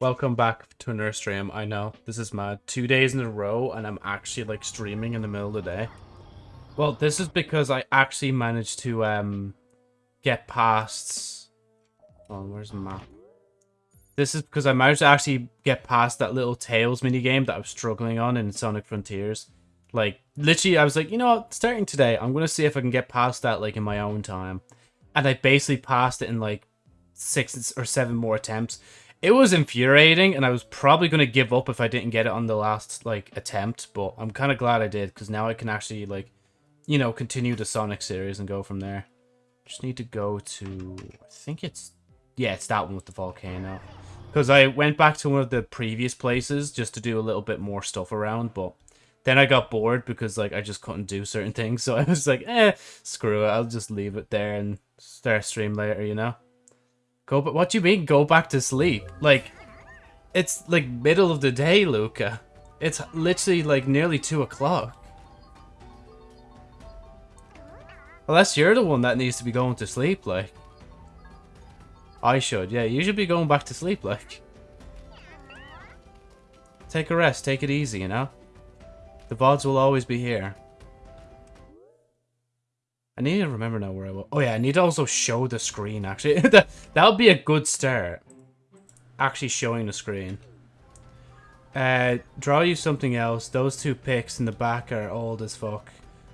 Welcome back to another stream. I know, this is mad. Two days in a row and I'm actually like streaming in the middle of the day. Well, this is because I actually managed to um get past... Oh, where's the map? This is because I managed to actually get past that little Tails minigame that I was struggling on in Sonic Frontiers. Like, literally, I was like, you know what, starting today, I'm going to see if I can get past that, like, in my own time. And I basically passed it in, like, six or seven more attempts. It was infuriating, and I was probably going to give up if I didn't get it on the last, like, attempt. But I'm kind of glad I did, because now I can actually, like, you know, continue the Sonic series and go from there. Just need to go to... I think it's... Yeah, it's that one with the volcano. Because I went back to one of the previous places just to do a little bit more stuff around, but then I got bored because like I just couldn't do certain things. So I was like, eh, screw it. I'll just leave it there and start stream later, you know? Go but what do you mean go back to sleep? Like it's like middle of the day, Luca. It's literally like nearly two o'clock. Unless you're the one that needs to be going to sleep, like. I should, yeah. You should be going back to sleep, like. Take a rest, take it easy, you know? The VODs will always be here. I need to remember now where I will. Oh yeah, I need to also show the screen, actually. that, that would be a good start. Actually showing the screen. Uh, draw you something else. Those two pics in the back are old as fuck.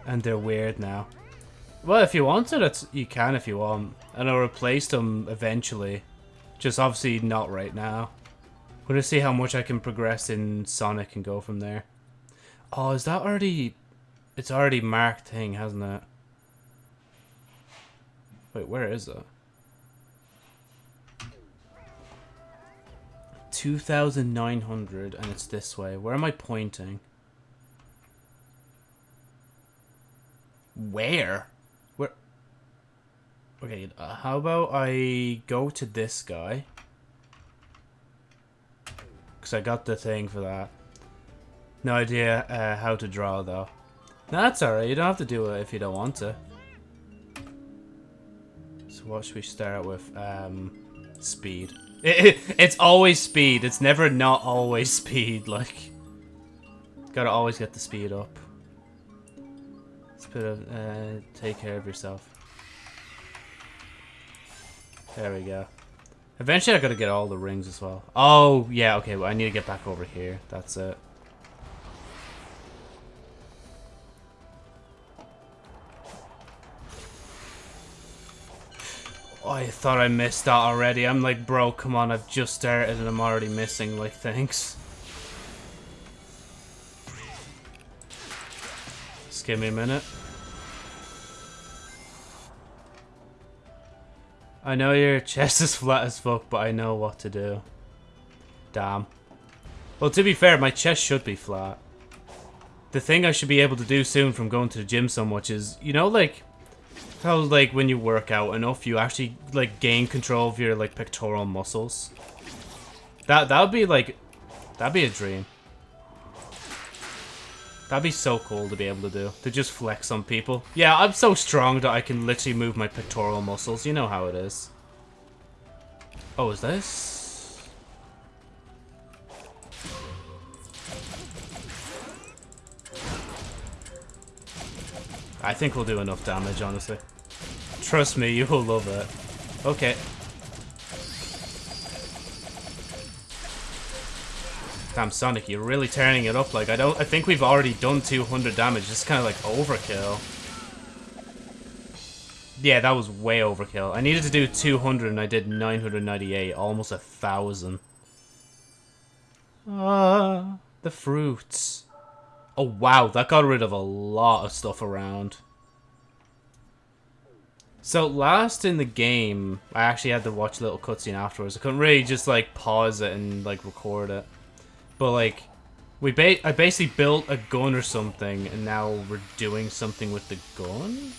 And they're weird now. Well, if you wanted it, you can if you want. And I'll replace them eventually. Just obviously not right now. I'm gonna see how much I can progress in Sonic and go from there. Oh, is that already... It's already marked thing, hasn't it? Wait, where is it? 2,900 and it's this way. Where am I pointing? Where? Where? Okay, uh, how about I go to this guy? Because I got the thing for that. No idea uh, how to draw, though. No, that's alright. You don't have to do it if you don't want to. What should we start with? Um, speed. It, it, it's always speed. It's never not always speed. Like, gotta always get the speed up. Let's put a, uh, take care of yourself. There we go. Eventually I gotta get all the rings as well. Oh, yeah, okay, well, I need to get back over here. That's it. Oh, I thought I missed that already. I'm like, bro, come on, I've just started and I'm already missing, like, thanks. Just give me a minute. I know your chest is flat as fuck, but I know what to do. Damn. Well, to be fair, my chest should be flat. The thing I should be able to do soon from going to the gym so much is, you know, like, how like when you work out enough, you actually like gain control of your like pectoral muscles. That that would be like, that'd be a dream. That'd be so cool to be able to do. To just flex on people. Yeah, I'm so strong that I can literally move my pectoral muscles. You know how it is. Oh, is this? I think we'll do enough damage, honestly. Trust me, you will love it. Okay. Damn, Sonic, you're really turning it up. Like, I don't... I think we've already done 200 damage. It's kind of like overkill. Yeah, that was way overkill. I needed to do 200 and I did 998. Almost a thousand. Ah, the fruits. Oh, wow. That got rid of a lot of stuff around. So last in the game, I actually had to watch a little cutscene afterwards. I couldn't really just like pause it and like record it. But like, we ba I basically built a gun or something, and now we're doing something with the gun?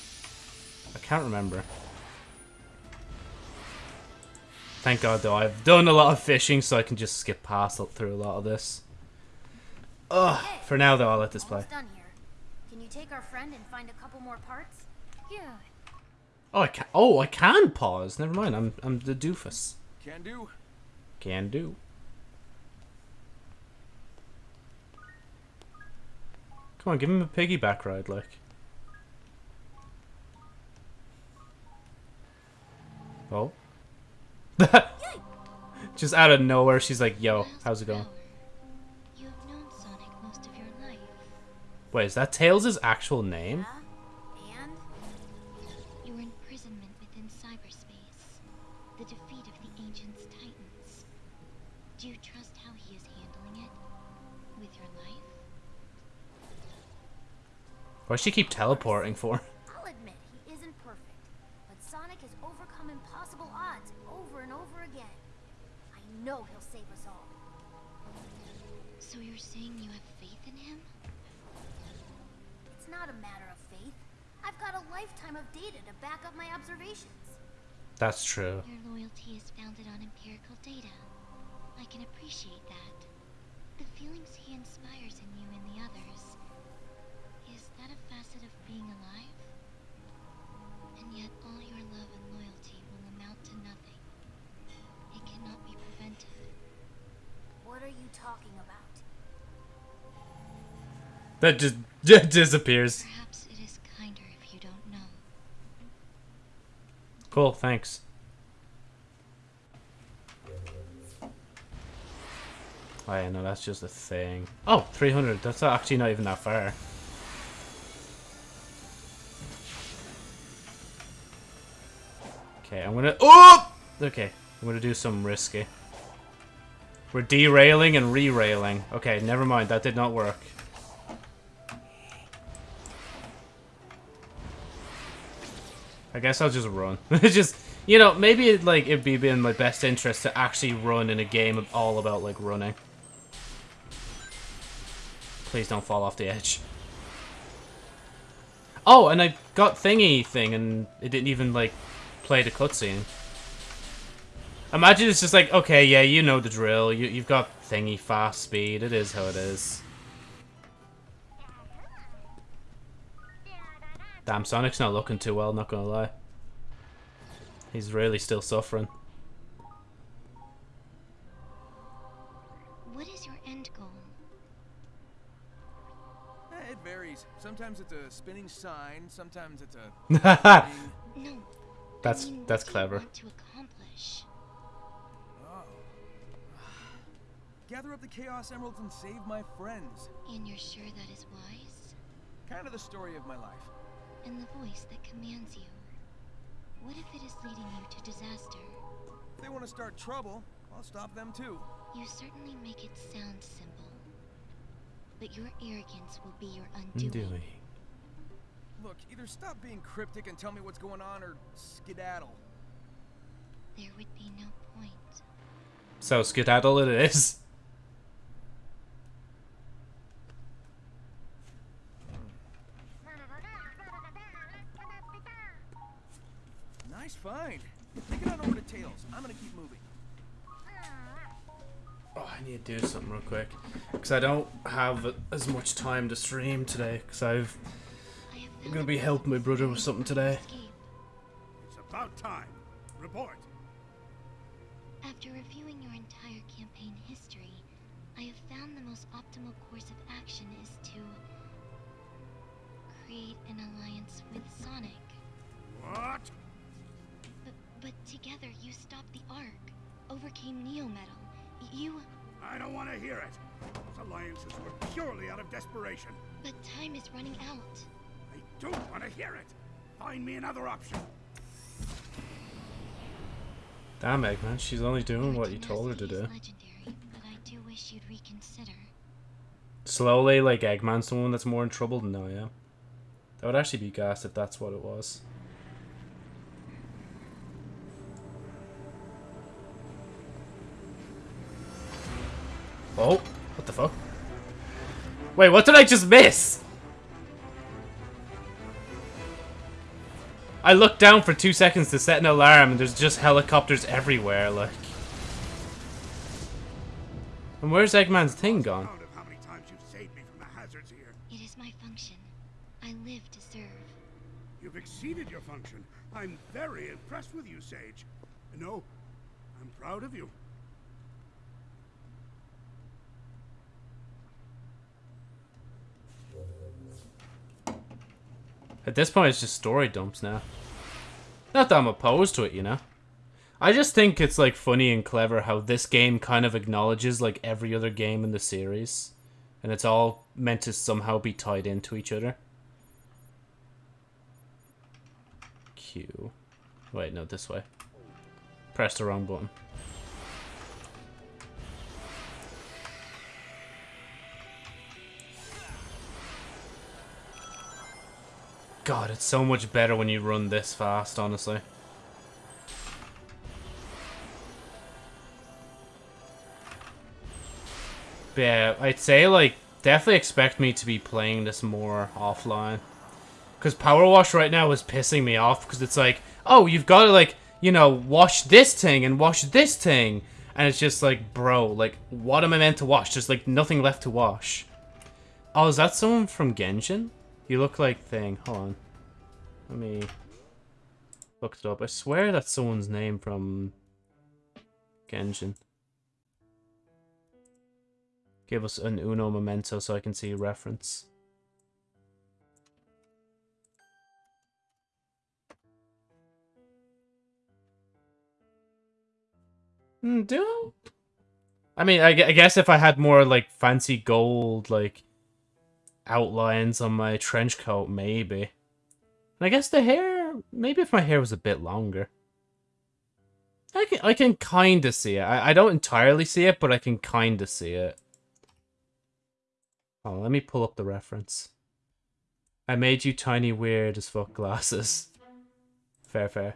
I can't remember. Thank God though, I've done a lot of fishing so I can just skip past through a lot of this. Ugh. For now, though, I'll let this play. Can you take our friend and find a couple more parts? Yeah. Oh, I can. Oh, I can pause. Never mind. I'm I'm the doofus. Can do. Can do. Come on, give him a piggyback ride, like. Oh. Just out of nowhere, she's like, "Yo, how's it going?" Wait, is that Tails' actual name? Yeah? And? Your imprisonment within cyberspace. The defeat of the Ancients' Titans. Do you trust how he is handling it? With your life? Why does she keep teleporting for? Back up my observations. That's true. Your loyalty is founded on empirical data. I can appreciate that. The feelings he inspires in you and the others. Is that a facet of being alive? And yet all your love and loyalty will amount to nothing. It cannot be prevented. What are you talking about? That just, just disappears. Perhaps it is kinder if you don't know. Cool, thanks. Oh yeah, no, that's just a thing. Oh, 300. That's actually not even that far. Okay, I'm gonna... Oh! Okay, I'm gonna do some risky. We're derailing and re-railing. Okay, never mind. That did not work. I guess I'll just run. just, you know, maybe it, like it'd be in my best interest to actually run in a game all about like running. Please don't fall off the edge. Oh, and I got thingy thing, and it didn't even like play the cutscene. Imagine it's just like, okay, yeah, you know the drill. You you've got thingy fast speed. It is how it is. Damn, Sonic's not looking too well, not gonna lie. He's really still suffering. What is your end goal? Eh, it varies. Sometimes it's a spinning sign. Sometimes it's a. that's I that's mean, what do you clever. to accomplish? Oh. Gather up the Chaos Emeralds and save my friends. And you're sure that is wise? Kind of the story of my life. And the voice that commands you. What if it is leading you to disaster? If they want to start trouble, I'll stop them too. You certainly make it sound simple. But your arrogance will be your undoing. Undoing. Look, either stop being cryptic and tell me what's going on, or skedaddle. There would be no point. So skedaddle it is. Nice find. Take it on over to Tails. I'm gonna keep moving. Oh, I need to do something real quick. Because I don't have as much time to stream today. Because I've... I have I'm going to be helping my brother with something today. It's about time. Report. After reviewing your entire campaign history, I have found the most optimal course of action is to create an alliance with Sonic. What? But, but together you stopped the Ark, overcame Neo Metal. You, I don't want to hear it. Those alliances were purely out of desperation. but time is running out. I don't want to hear it. Find me another option. Damn, Eggman, she's only doing what you told her to do. Legendary, but I do wish you'd reconsider. Slowly, like, Eggman's the one that's more in trouble than I am. That would actually be gas if that's what it was. Oh, what the fuck? Wait, what did I just miss? I looked down for two seconds to set an alarm and there's just helicopters everywhere, like. And where's Eggman's thing gone? Count of how many times you've saved me from the hazards here. It is my function. I live to serve. You've exceeded your function. I'm very impressed with you, Sage. No, I'm proud of you. At this point, it's just story dumps now. Not that I'm opposed to it, you know? I just think it's, like, funny and clever how this game kind of acknowledges, like, every other game in the series. And it's all meant to somehow be tied into each other. Q. Wait, no, this way. Press the wrong button. God, it's so much better when you run this fast, honestly. But yeah, I'd say, like, definitely expect me to be playing this more offline. Because Power Wash right now is pissing me off, because it's like, oh, you've got to, like, you know, wash this thing and wash this thing. And it's just like, bro, like, what am I meant to wash? There's, like, nothing left to wash. Oh, is that someone from Genshin? You look like thing. Hold on. Let me look it up. I swear that's someone's name from Genshin. Give us an Uno memento so I can see a reference. Mm, do I mean, I guess if I had more, like, fancy gold, like, outlines on my trench coat, maybe. And I guess the hair, maybe if my hair was a bit longer. I can, I can kind of see it. I, I don't entirely see it, but I can kind of see it. Oh, let me pull up the reference. I made you tiny weird as fuck glasses. Fair, fair.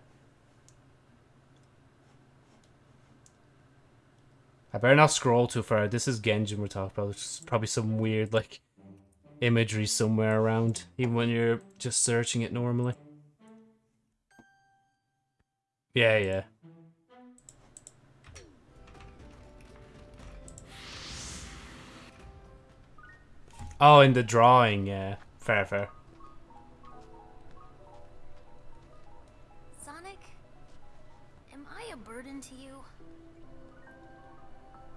I better not scroll too far. This is Genshin we're talking about. It's probably some weird, like, imagery somewhere around, even when you're just searching it normally. Yeah, yeah. Oh, in the drawing, yeah. Fair, fair. Sonic, am I a burden to you?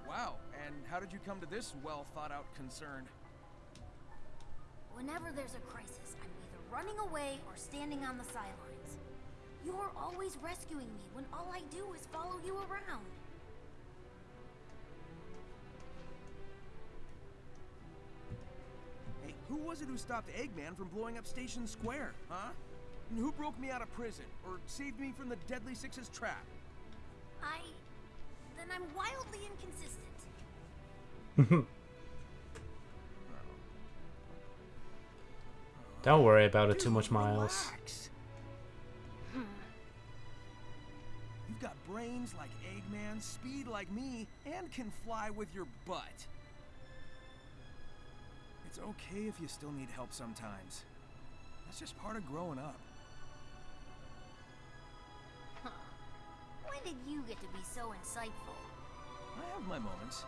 Wow, and how did you come to this well thought out concern? Whenever there's a crisis, I'm either running away or standing on the sidelines. You're always rescuing me when all I do is follow you around. Hey, who was it who stopped Eggman from blowing up Station Square, huh? And who broke me out of prison or saved me from the Deadly Six's trap? I. then I'm wildly inconsistent. Don't worry about it too much, Miles. You've got brains like Eggman, speed like me, and can fly with your butt. It's okay if you still need help sometimes. That's just part of growing up. When did you get to be so insightful? I have my moments.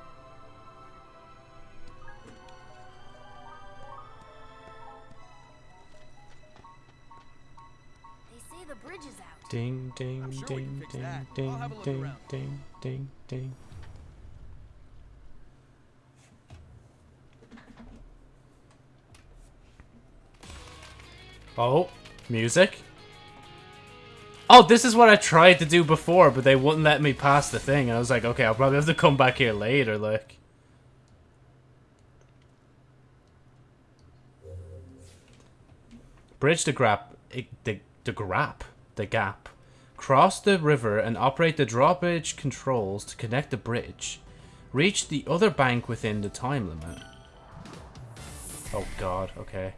Bridge is out. Ding, ding, sure we ding, ding, ding, have a look ding, around. ding, ding, ding. Oh, music? Oh, this is what I tried to do before, but they wouldn't let me pass the thing. And I was like, okay, I'll probably have to come back here later, like. Bridge the grap, eh, the the grap, the gap. Cross the river and operate the drawbridge controls to connect the bridge. Reach the other bank within the time limit. Oh god, okay.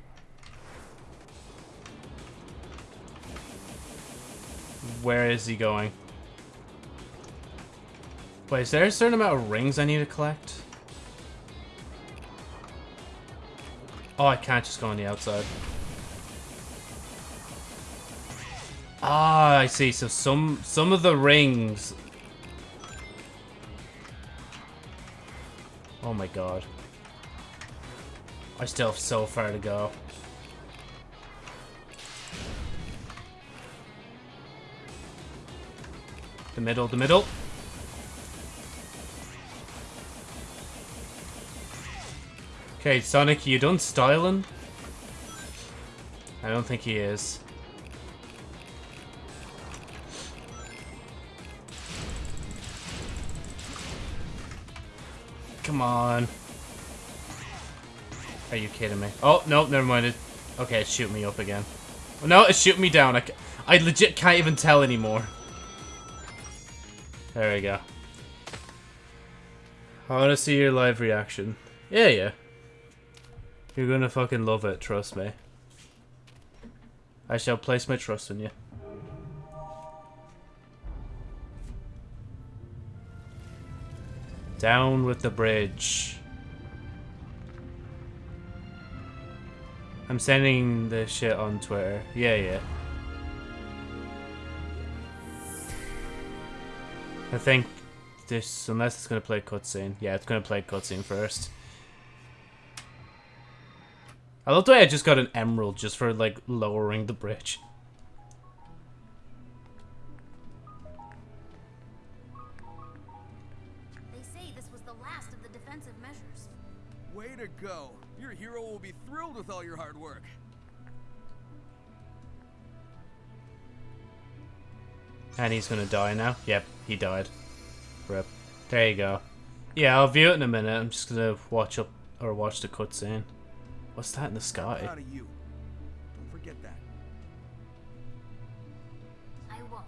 Where is he going? Wait, is there a certain amount of rings I need to collect? Oh, I can't just go on the outside. Ah, I see. So some some of the rings. Oh my god. I still have so far to go. The middle, the middle. Okay, Sonic, you done styling? I don't think he is. Come on. Are you kidding me? Oh, no, never mind. It, okay, it's shooting me up again. No, it's shooting me down. I, I legit can't even tell anymore. There we go. I want to see your live reaction. Yeah, yeah. You're gonna fucking love it, trust me. I shall place my trust in you. Down with the bridge. I'm sending the shit on Twitter. Yeah, yeah. I think this, unless it's gonna play cutscene. Yeah, it's gonna play cutscene first. I love the way I just got an emerald just for, like, lowering the bridge. Will with all your hard work. And he's gonna die now. Yep, he died. Rip. There you go. Yeah, I'll view it in a minute. I'm just gonna watch up or watch the cutscene. What's that in the sky? Proud of you. Don't forget that. I won't.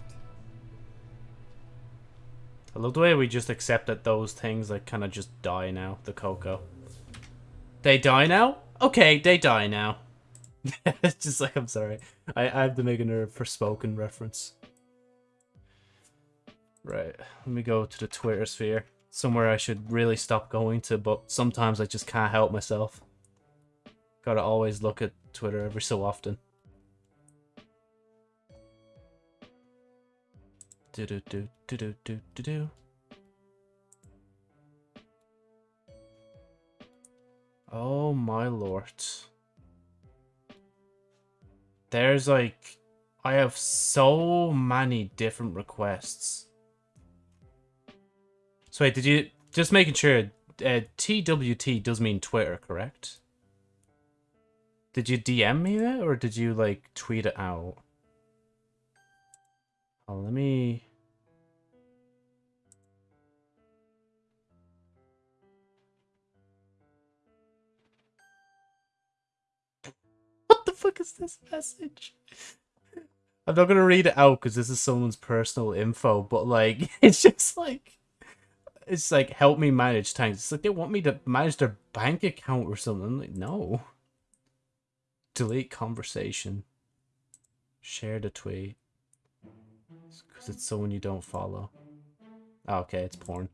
I love the way we just accept that those things like kind of just die now. The Koco. They die now? Okay, they die now. it's just like I'm sorry. I, I have to make a Forspoken reference. Right, let me go to the Twitter sphere. Somewhere I should really stop going to, but sometimes I just can't help myself. Gotta always look at Twitter every so often. Do do do do do do do do. Oh my lord. There's like I have so many different requests. So wait, did you just making sure uh, TWT does mean Twitter, correct? Did you DM me that or did you like tweet it out? Oh, let me fuck is this message? I'm not gonna read it out because this is someone's personal info, but like it's just like it's like help me manage tanks. It's like they want me to manage their bank account or something. I'm like, no. Delete conversation. Share the tweet. Because it's someone you don't follow. Oh, okay, it's porn.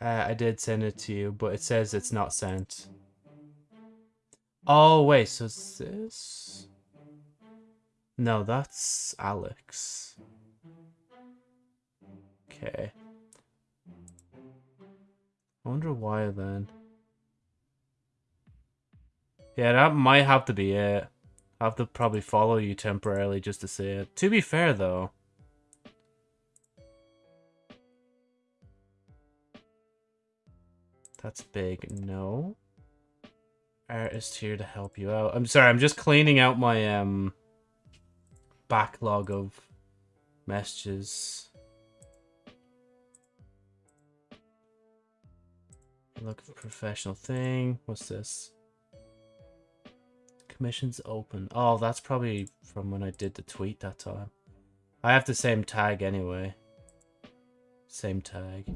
Uh, I did send it to you, but it says it's not sent. Oh, wait, so it's this? No, that's Alex. Okay. I wonder why then. Yeah, that might have to be it. I have to probably follow you temporarily just to see it. To be fair, though. That's big. No. Artist here to help you out. I'm sorry, I'm just cleaning out my um backlog of messages. Look for professional thing. What's this? Commissions open. Oh, that's probably from when I did the tweet that time. I have the same tag anyway. Same tag.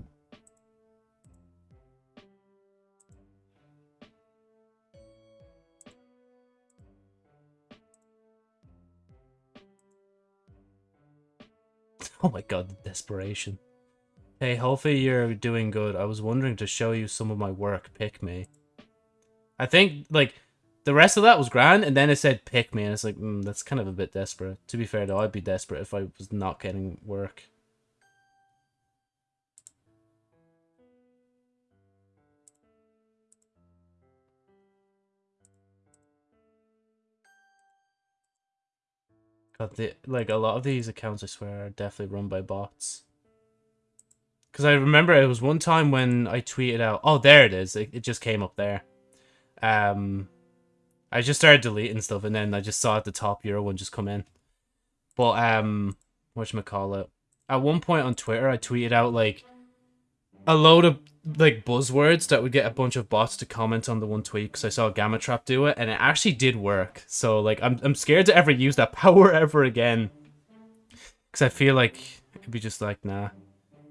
Oh my god, the desperation. Hey, hopefully you're doing good. I was wondering to show you some of my work. Pick me. I think, like, the rest of that was grand, and then it said pick me, and it's like, mm, that's kind of a bit desperate. To be fair, though, I'd be desperate if I was not getting work. God, the, like, a lot of these accounts, I swear, are definitely run by bots. Because I remember it was one time when I tweeted out, oh, there it is. It, it just came up there. Um, I just started deleting stuff, and then I just saw at the top Euro one just come in. But um, what call it? At one point on Twitter, I tweeted out like a load of like buzzwords that would get a bunch of bots to comment on the one tweet because I saw Gamma Trap do it, and it actually did work. So like, I'm I'm scared to ever use that power ever again, because I feel like it'd be just like nah.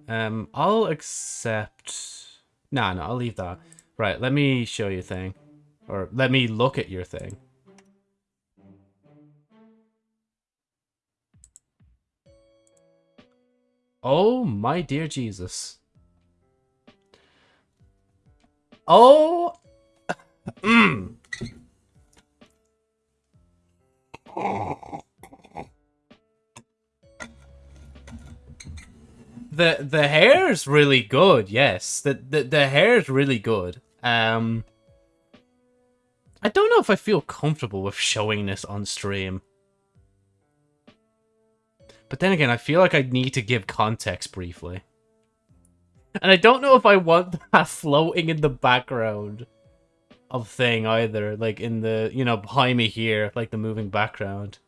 Um, I'll accept. Nah, no, I'll leave that. Right, let me show you a thing. Or let me look at your thing. Oh, my dear Jesus. Oh. Mm. The the hair's really good, yes. The the the hair's really good. Um I don't know if I feel comfortable with showing this on stream. But then again, I feel like I need to give context briefly. And I don't know if I want that floating in the background of thing either. Like in the, you know, behind me here, like the moving background.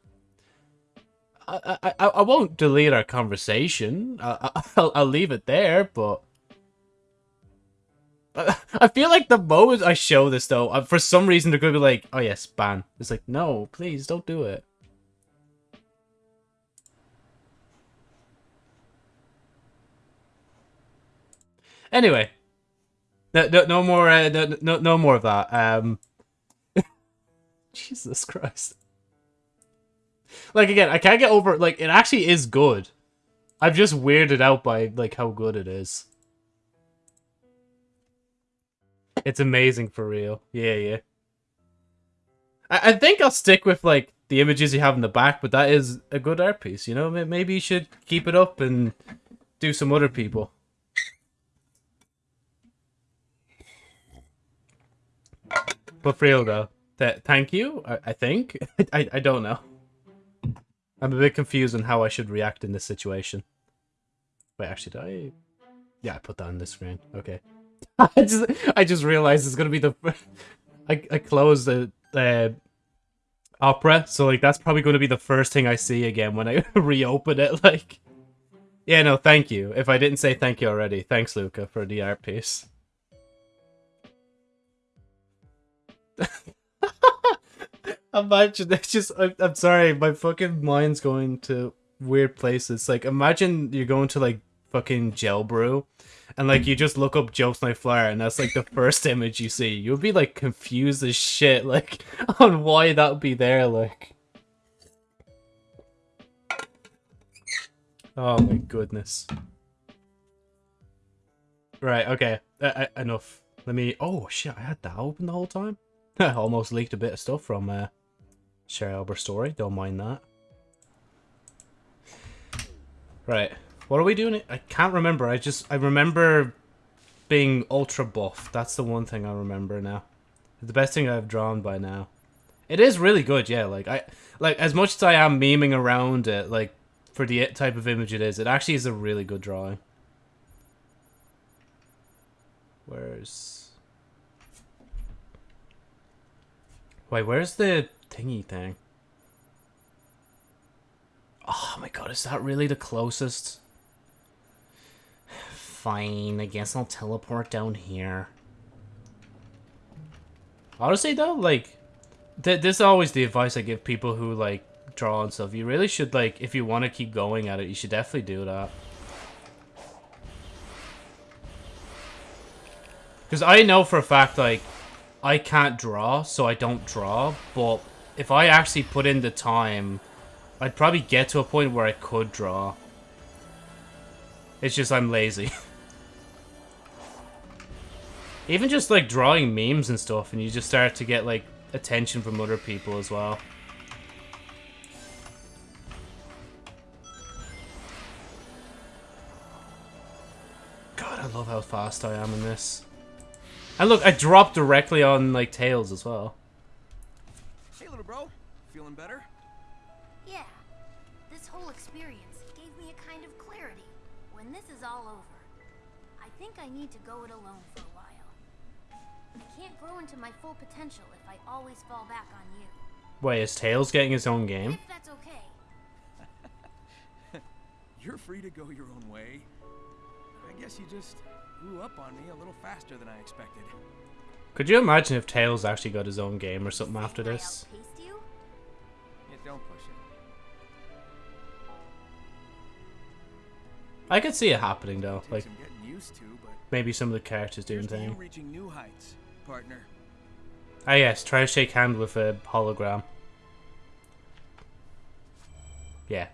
I, I, I won't delete our conversation. I, I, I'll leave it there, but... I feel like the moment I show this, though, for some reason they're going to be like, oh yes, ban. It's like, no, please, don't do it. Anyway, no, no, no more, uh, no, no, no more of that. Um, Jesus Christ. Like again, I can't get over. Like it actually is good. I'm just weirded out by like how good it is. It's amazing for real. Yeah, yeah. I, I think I'll stick with like the images you have in the back, but that is a good art piece. You know, maybe you should keep it up and do some other people. But for real though, th thank you. I, I think I I don't know. I'm a bit confused on how I should react in this situation. Wait, actually, did I? Yeah, I put that on the screen. Okay. I just I just realized it's gonna be the. I I closed the the opera, so like that's probably going to be the first thing I see again when I reopen it. Like, yeah, no, thank you. If I didn't say thank you already, thanks, Luca, for the art piece. imagine it's just I'm, I'm sorry my fucking mind's going to weird places. Like imagine you're going to like fucking Gelbooru and like you just look up Joe Snipe Flyer and that's like the first image you see. You'll be like confused as shit like on why that would be there like. Oh my goodness. Right okay. Uh, enough. Let me oh shit I had that open the whole time almost leaked a bit of stuff from uh Sherry Albert story. Don't mind that. Right. What are we doing? I can't remember. I just... I remember being ultra buff. That's the one thing I remember now. The best thing I've drawn by now. It is really good, yeah. Like, I... Like, as much as I am memeing around it, like, for the type of image it is, it actually is a really good drawing. Where's... Wait, where's the thingy thing. Oh my god, is that really the closest? Fine, I guess I'll teleport down here. Honestly though, like, th this is always the advice I give people who, like, draw and stuff. You really should, like, if you want to keep going at it, you should definitely do that. Because I know for a fact, like, I can't draw, so I don't draw, but if I actually put in the time, I'd probably get to a point where I could draw. It's just I'm lazy. Even just like drawing memes and stuff and you just start to get like attention from other people as well. God, I love how fast I am in this. And look, I dropped directly on like tails as well Hey, little bro? Feeling better? Yeah. This whole experience gave me a kind of clarity. When this is all over, I think I need to go it alone for a while. I can't grow into my full potential if I always fall back on you. Wait, is Tails getting his own game? If that's okay. You're free to go your own way. I guess you just grew up on me a little faster than I expected. Could you imagine if Tails actually got his own game or something after this? you? Yeah, don't push it. I could see it happening though. Like used to, but maybe some of the characters doing here's to reaching new heights, partner. Ah yes, try to shake hand with a hologram. Yeah.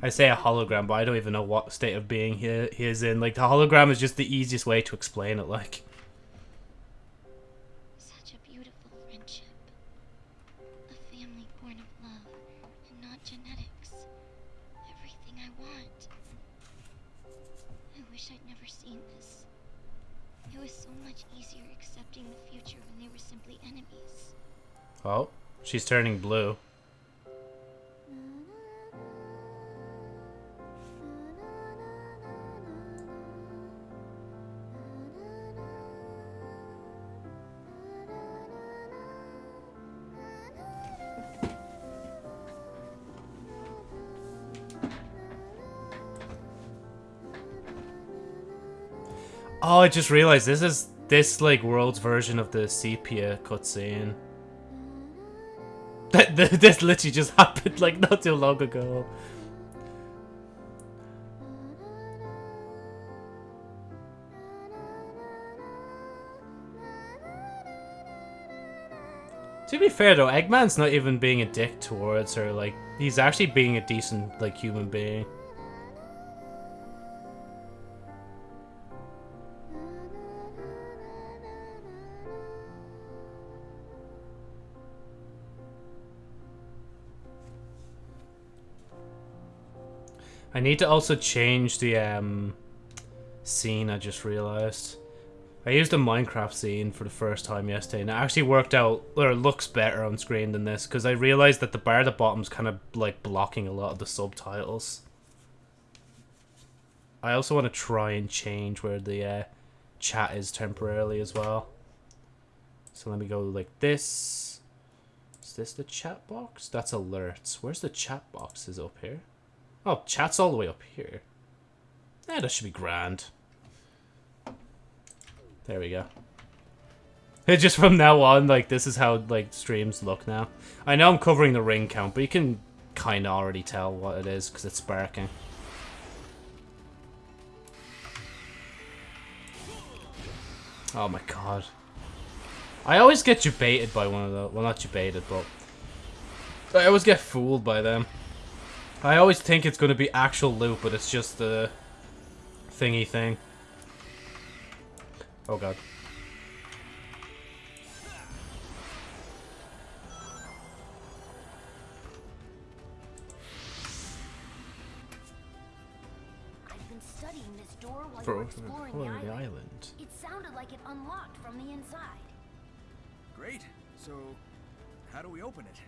I say a hologram, but I don't even know what state of being he, he is in. Like, the hologram is just the easiest way to explain it, like. Such a beautiful friendship. A family born of love and not genetics. Everything I want. I wish I'd never seen this. It was so much easier accepting the future when they were simply enemies. Oh, she's turning blue. Oh, I just realized this is this like world's version of the sepia cutscene. That this literally just happened like not too long ago. To be fair though, Eggman's not even being a dick towards her. Like he's actually being a decent like human being. I need to also change the um, scene. I just realized I used a Minecraft scene for the first time yesterday, and it actually worked out or looks better on screen than this because I realized that the bar at the bottom's kind of like blocking a lot of the subtitles. I also want to try and change where the uh, chat is temporarily as well. So let me go like this. Is this the chat box? That's alerts. Where's the chat box? Is up here? Oh, chat's all the way up here. Yeah, that should be grand. There we go. Just from now on, like, this is how, like, streams look now. I know I'm covering the ring count, but you can kind of already tell what it is, because it's sparking. Oh my god. I always get debated by one of the... Well, not debated, but... I always get fooled by them. I always think it's going to be actual loot, but it's just the thingy thing. Oh god. I've been studying this door while you For exploring the island. the island. It sounded like it unlocked from the inside. Great. So, how do we open it?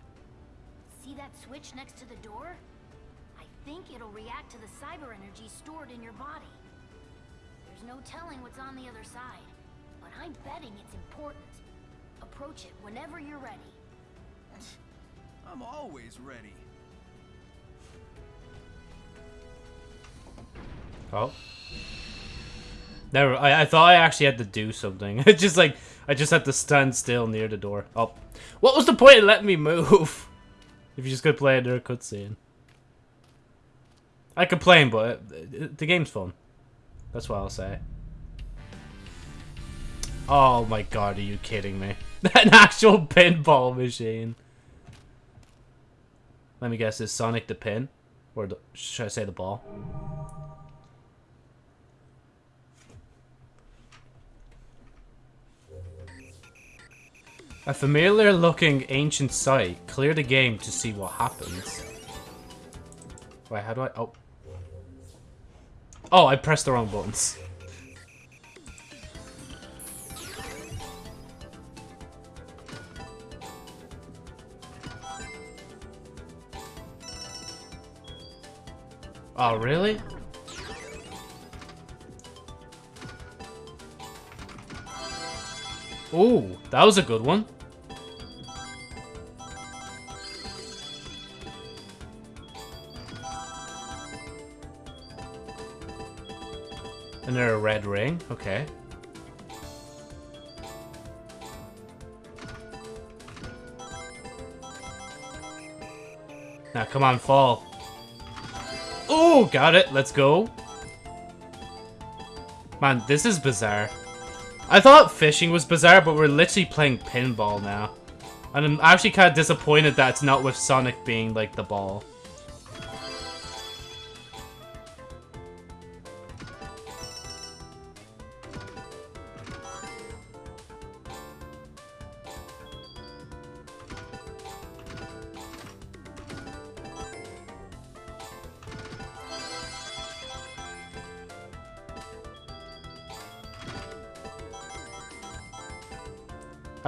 See that switch next to the door? I think it'll react to the cyber energy stored in your body. There's no telling what's on the other side, but I'm betting it's important. Approach it whenever you're ready. I'm always ready. Oh. Never. I, I thought I actually had to do something. It's just like I just had to stand still near the door. Oh, what was the point of letting me move? if you just could play another cutscene. I complain, but the game's fun. That's what I'll say. Oh my god, are you kidding me? An actual pinball machine. Let me guess, is Sonic the pin? Or the, should I say the ball? A familiar looking ancient site. Clear the game to see what happens. Wait, how do I... Oh. Oh, I pressed the wrong buttons. Oh, really? Ooh, that was a good one. And there a red ring. Okay. Now, come on, fall. Oh, got it. Let's go. Man, this is bizarre. I thought fishing was bizarre, but we're literally playing pinball now. And I'm actually kind of disappointed that it's not with Sonic being, like, the ball.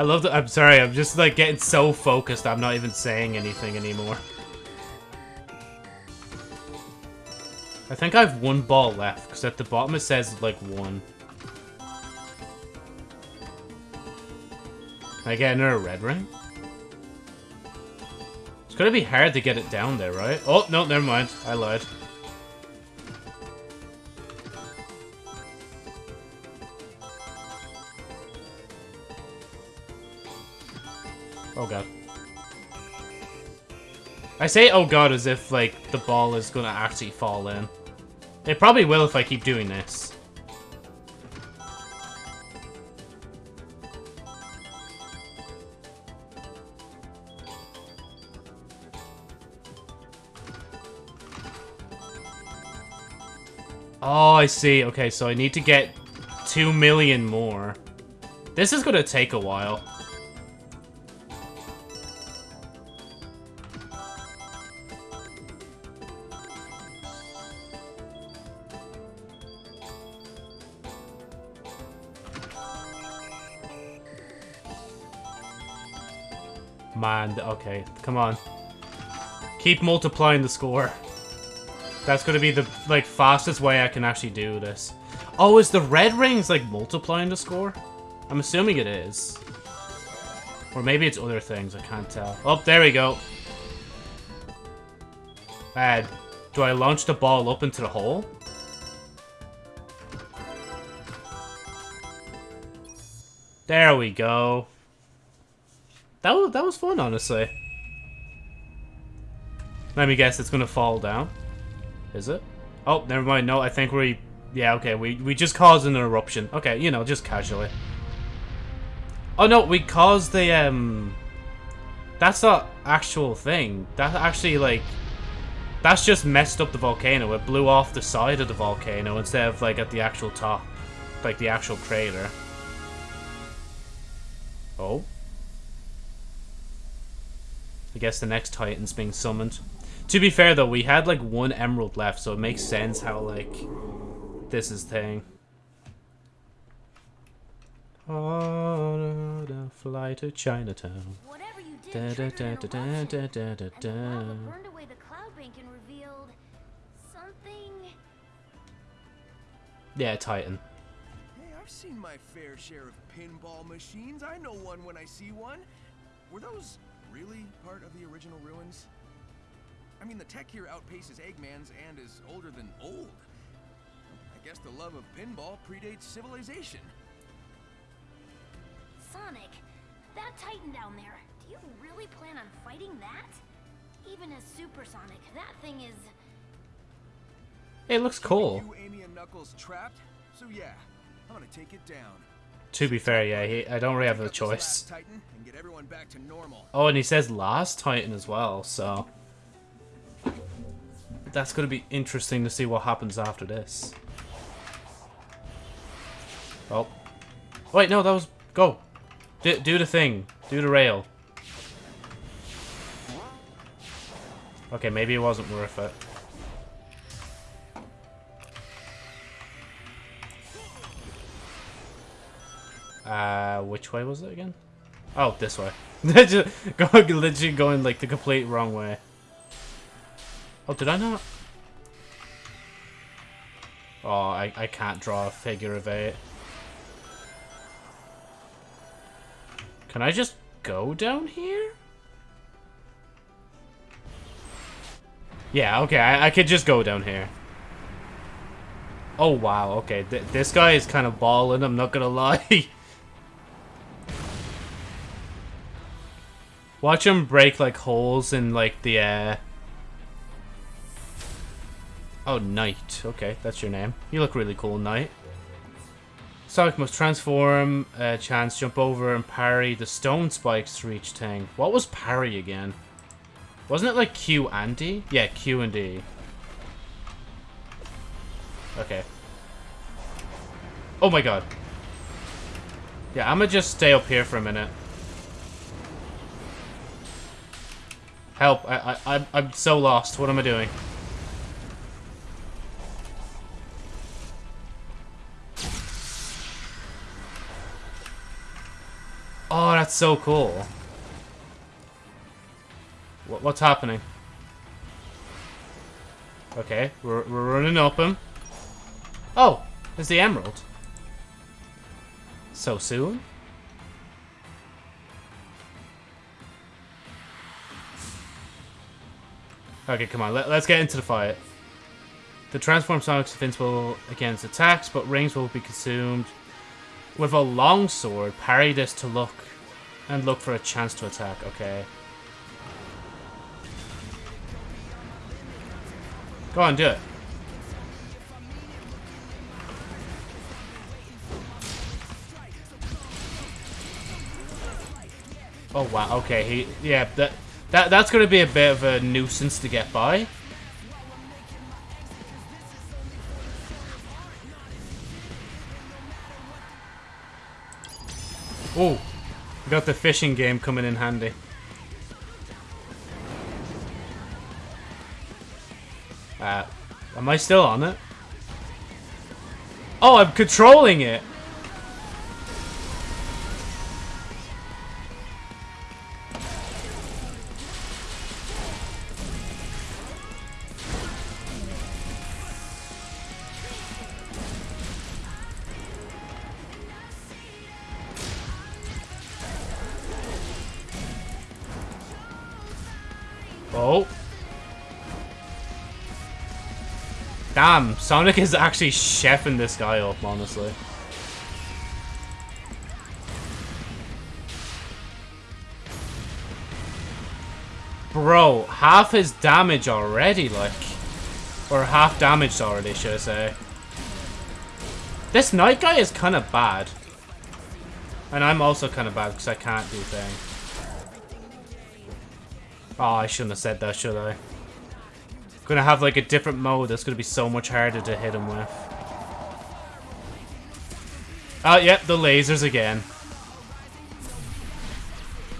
I love. I'm sorry. I'm just like getting so focused. I'm not even saying anything anymore. I think I have one ball left because at the bottom it says like one. Can I get another red ring? It's gonna be hard to get it down there, right? Oh, no, never mind. I lied. Say oh god as if, like, the ball is gonna actually fall in. It probably will if I keep doing this. Oh, I see. Okay, so I need to get 2 million more. This is gonna take a while. Okay, come on. Keep multiplying the score. That's gonna be the, like, fastest way I can actually do this. Oh, is the red rings, like, multiplying the score? I'm assuming it is. Or maybe it's other things, I can't tell. Oh, there we go. Uh, do I launch the ball up into the hole? There we go. That was, that was fun, honestly. Let me guess, it's gonna fall down. Is it? Oh, never mind. No, I think we... Yeah, okay, we, we just caused an eruption. Okay, you know, just casually. Oh, no, we caused the, um... That's not actual thing. That actually, like... That's just messed up the volcano. It blew off the side of the volcano instead of, like, at the actual top. Like, the actual crater. Oh. I guess the next Titan's being summoned. To be fair, though, we had, like, one emerald left, so it makes sense how, like, this is thing. On a fly to Chinatown. Whatever you did da, triggered da, da, da, da, da, the da. burned away the cloud bank and revealed something. Yeah, Titan. Hey, I've seen my fair share of pinball machines. I know one when I see one. Were those really part of the original ruins? I mean, the tech here outpaces Eggman's and is older than old. I guess the love of pinball predates civilization. Sonic, that Titan down there. Do you really plan on fighting that? Even as Super Sonic, that thing is. It looks cool. You, Amy, and Knuckles trapped? So yeah, I'm gonna take it down. To be fair, yeah, he, I don't really have a choice. last Titan and get everyone back to normal. Oh, and he says last Titan as well, so... That's going to be interesting to see what happens after this. Oh. Wait, no, that was... Go. Do, do the thing. Do the rail. Okay, maybe it wasn't worth it. Uh, which way was it again? Oh, this way. Just going, literally going like the complete wrong way. Oh, did I not? Oh, I, I can't draw a figure of eight. Can I just go down here? Yeah, okay, I, I could just go down here. Oh, wow, okay. Th this guy is kind of balling, I'm not gonna lie. Watch him break, like, holes in, like, the, uh... Oh, Knight. Okay, that's your name. You look really cool, Knight. Sonic must transform, uh, chance, jump over, and parry the stone spikes to reach Tang. What was parry again? Wasn't it like Q and D? Yeah, Q and D. Okay. Oh my god. Yeah, I'm gonna just stay up here for a minute. Help, I, I, I'm, so lost. What am I doing? Oh, that's so cool. What, what's happening? Okay, we're, we're running him. Oh, there's the emerald. So soon? Okay, come on, let, us get into the fight. The transform Sonic's invincible against attacks, but rings will be consumed. With a long sword, parry this to look and look for a chance to attack. Okay. Go on, do it. Oh wow, okay, he yeah, that that that's gonna be a bit of a nuisance to get by. Oh, got the fishing game coming in handy. Uh, am I still on it? Oh, I'm controlling it! Damn, Sonic is actually chefing this guy up, honestly. Bro, half his damage already, like. Or half damaged already, should I say. This Knight guy is kind of bad. And I'm also kind of bad because I can't do things. Oh, I shouldn't have said that, should I? Gonna have like a different mode that's gonna be so much harder to hit him with. Oh, yep, the lasers again.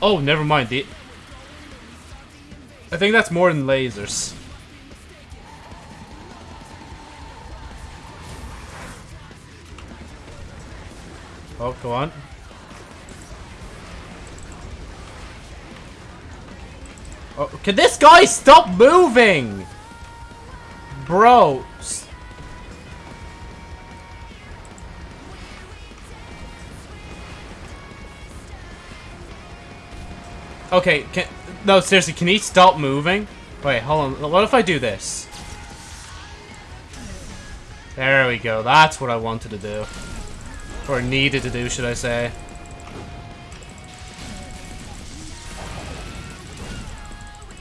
Oh, never mind. The I think that's more than lasers. Oh, go on. Oh, can this guy stop moving? Bro. Okay, can... No, seriously, can he stop moving? Wait, hold on. What if I do this? There we go. That's what I wanted to do. Or needed to do, should I say.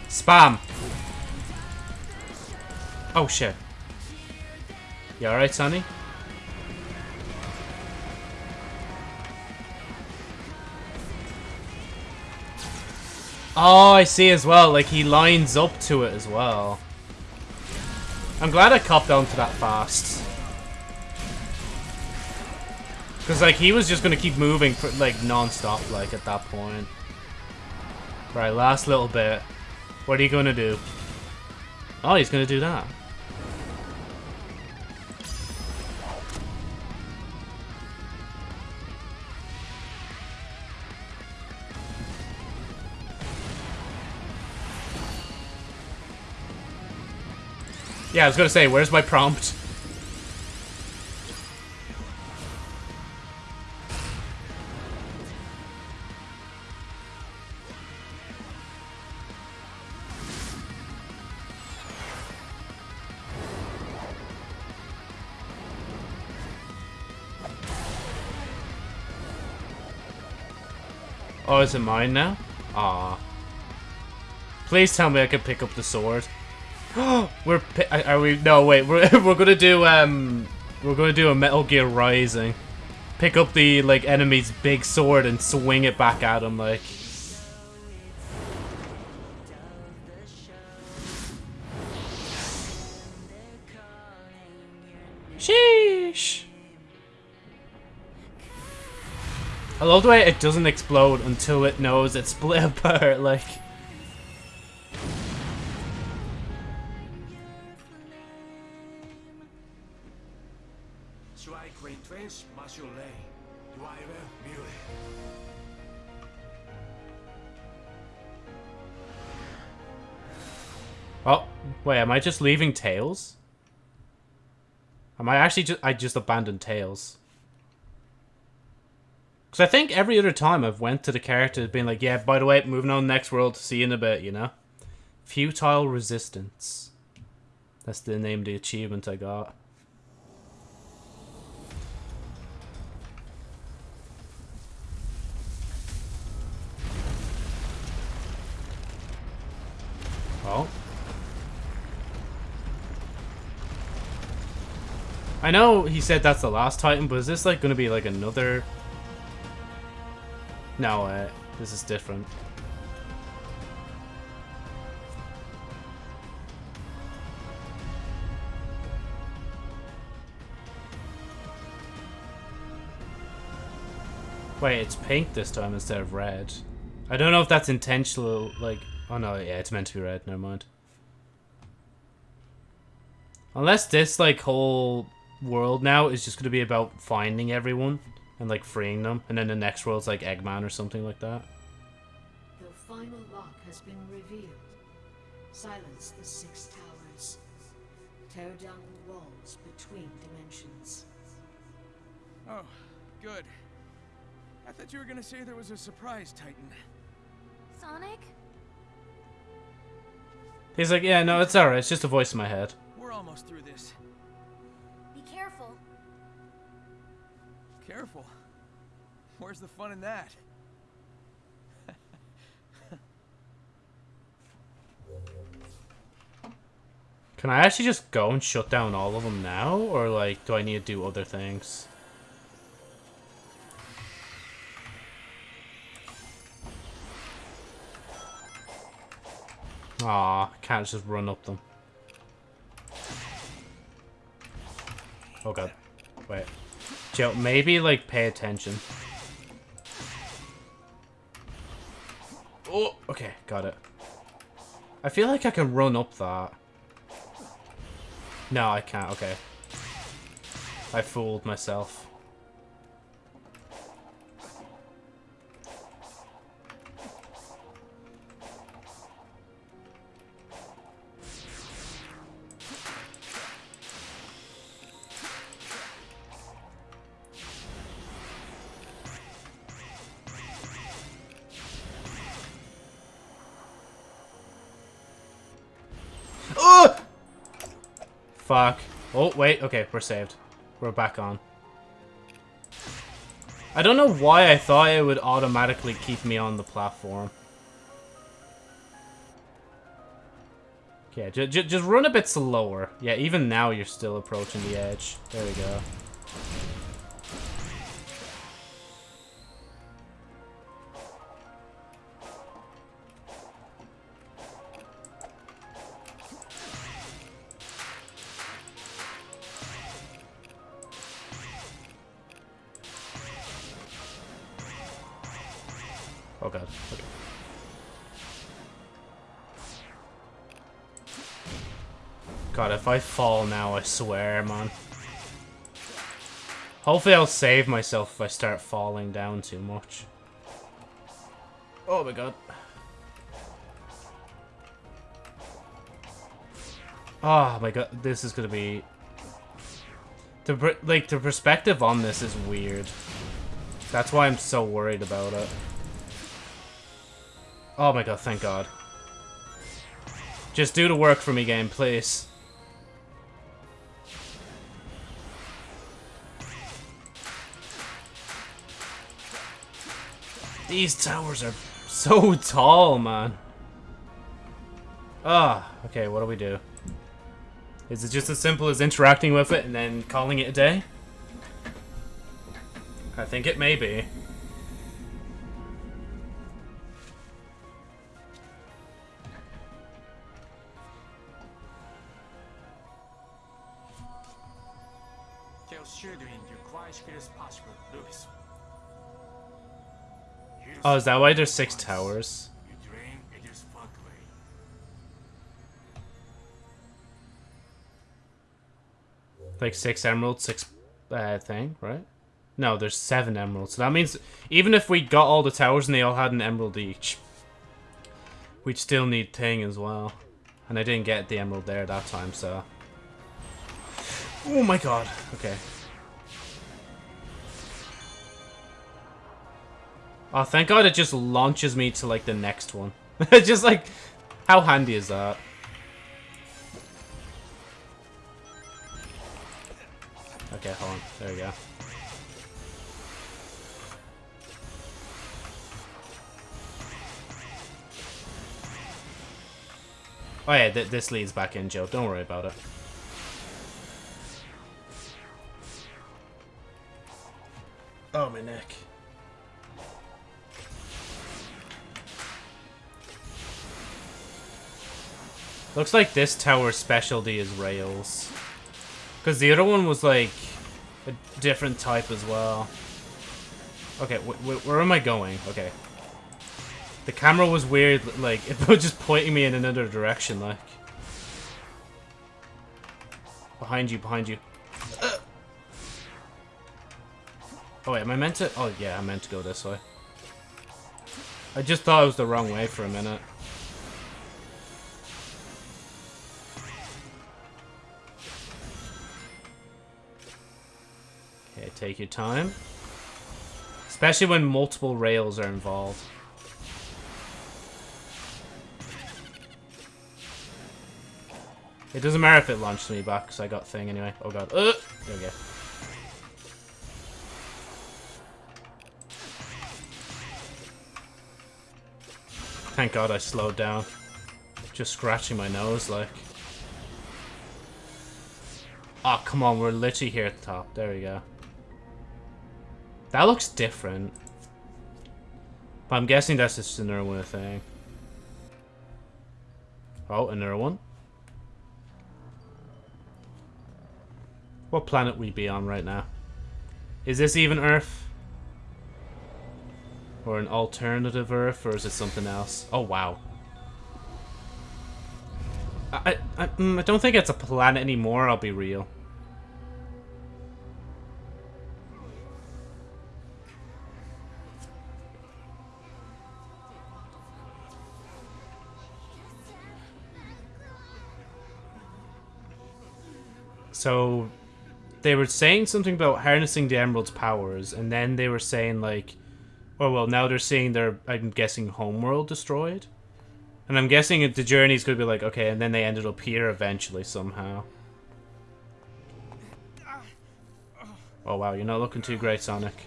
Spam. Oh, shit. You alright, Sonny? Oh, I see as well. Like, he lines up to it as well. I'm glad I copped onto that fast. Because, like, he was just going to keep moving, for, like, non-stop, like, at that point. Right, last little bit. What are you going to do? Oh, he's going to do that. Yeah, I was gonna say, where's my prompt? Oh, is it mine now? Ah. Please tell me I can pick up the sword. we're are we? No, wait. We're we're gonna do um we're gonna do a Metal Gear Rising. Pick up the like enemy's big sword and swing it back at him like. Sheesh. I love the way it doesn't explode until it knows it's split apart, like. Wait, am I just leaving Tails? Am I actually just- I just abandoned Tails? Because I think every other time I've went to the character being like, yeah, by the way, moving on next world, see you in a bit, you know? Futile Resistance. That's the name of the achievement I got. Oh. I know he said that's the last Titan, but is this like to be like another... No, uh, this is different. Wait, it's pink this time instead of red. I don't know if that's intentional, like... Oh no, yeah, it's meant to be red, never mind. Unless this, like, whole world now is just going to be about finding everyone and, like, freeing them. And then the next world's, like, Eggman or something like that. The final lock has been revealed. Silence the six towers. Tear down the walls between dimensions. Oh, good. I thought you were gonna say there was a surprise Titan. Sonic? He's like, yeah, no, it's alright. It's just a voice in my head. We're almost through this. Be careful. Careful. Where's the fun in that? Can I actually just go and shut down all of them now? Or, like, do I need to do other things? Aw, can't just run up them. Oh god. Wait. Joe, maybe, like, pay attention. Oh, okay, got it. I feel like I can run up that. No, I can't, okay. I fooled myself. Fuck. Oh, wait. Okay, we're saved. We're back on. I don't know why I thought it would automatically keep me on the platform. Okay, ju ju just run a bit slower. Yeah, even now you're still approaching the edge. There we go. I fall now, I swear, man. Hopefully I'll save myself if I start falling down too much. Oh my god. Oh my god, this is gonna be... The, like, the perspective on this is weird. That's why I'm so worried about it. Oh my god, thank god. Just do the work for me, game, please. These towers are so tall, man. Ah, okay, what do we do? Is it just as simple as interacting with it and then calling it a day? I think it may be. Oh, is that why there's six towers? Like six emeralds, six uh, thing, right? No, there's seven emeralds. So that means even if we got all the towers and they all had an emerald each, we'd still need thing as well. And I didn't get the emerald there that time, so... Oh my god. Okay. Oh, thank god it just launches me to, like, the next one. It's just, like, how handy is that? Okay, hold on. There we go. Oh yeah, th this leads back in, Joe. Don't worry about it. Oh, my neck. Looks like this tower's specialty is rails. Because the other one was like a different type as well. Okay, wh wh where am I going? Okay. The camera was weird, like, it was just pointing me in another direction, like. Behind you, behind you. Uh. Oh wait, am I meant to? Oh yeah, I meant to go this way. I just thought it was the wrong way for a minute. Take your time. Especially when multiple rails are involved. It doesn't matter if it launched me back, because I got thing anyway. Oh god. Uh, there we go. Thank god I slowed down. Just scratching my nose, like. Oh, come on, we're literally here at the top. There we go. That looks different. But I'm guessing that's just another one thing. Oh, another one. What planet we be on right now? Is this even Earth? Or an alternative Earth, or is it something else? Oh, wow. I, I, mm, I don't think it's a planet anymore, I'll be real. So they were saying something about harnessing the Emerald's powers, and then they were saying like, oh well, now they're saying they're, I'm guessing, homeworld destroyed, and I'm guessing the journey's gonna be like, okay, and then they ended up here eventually somehow. Oh wow, you're not looking too great, Sonic.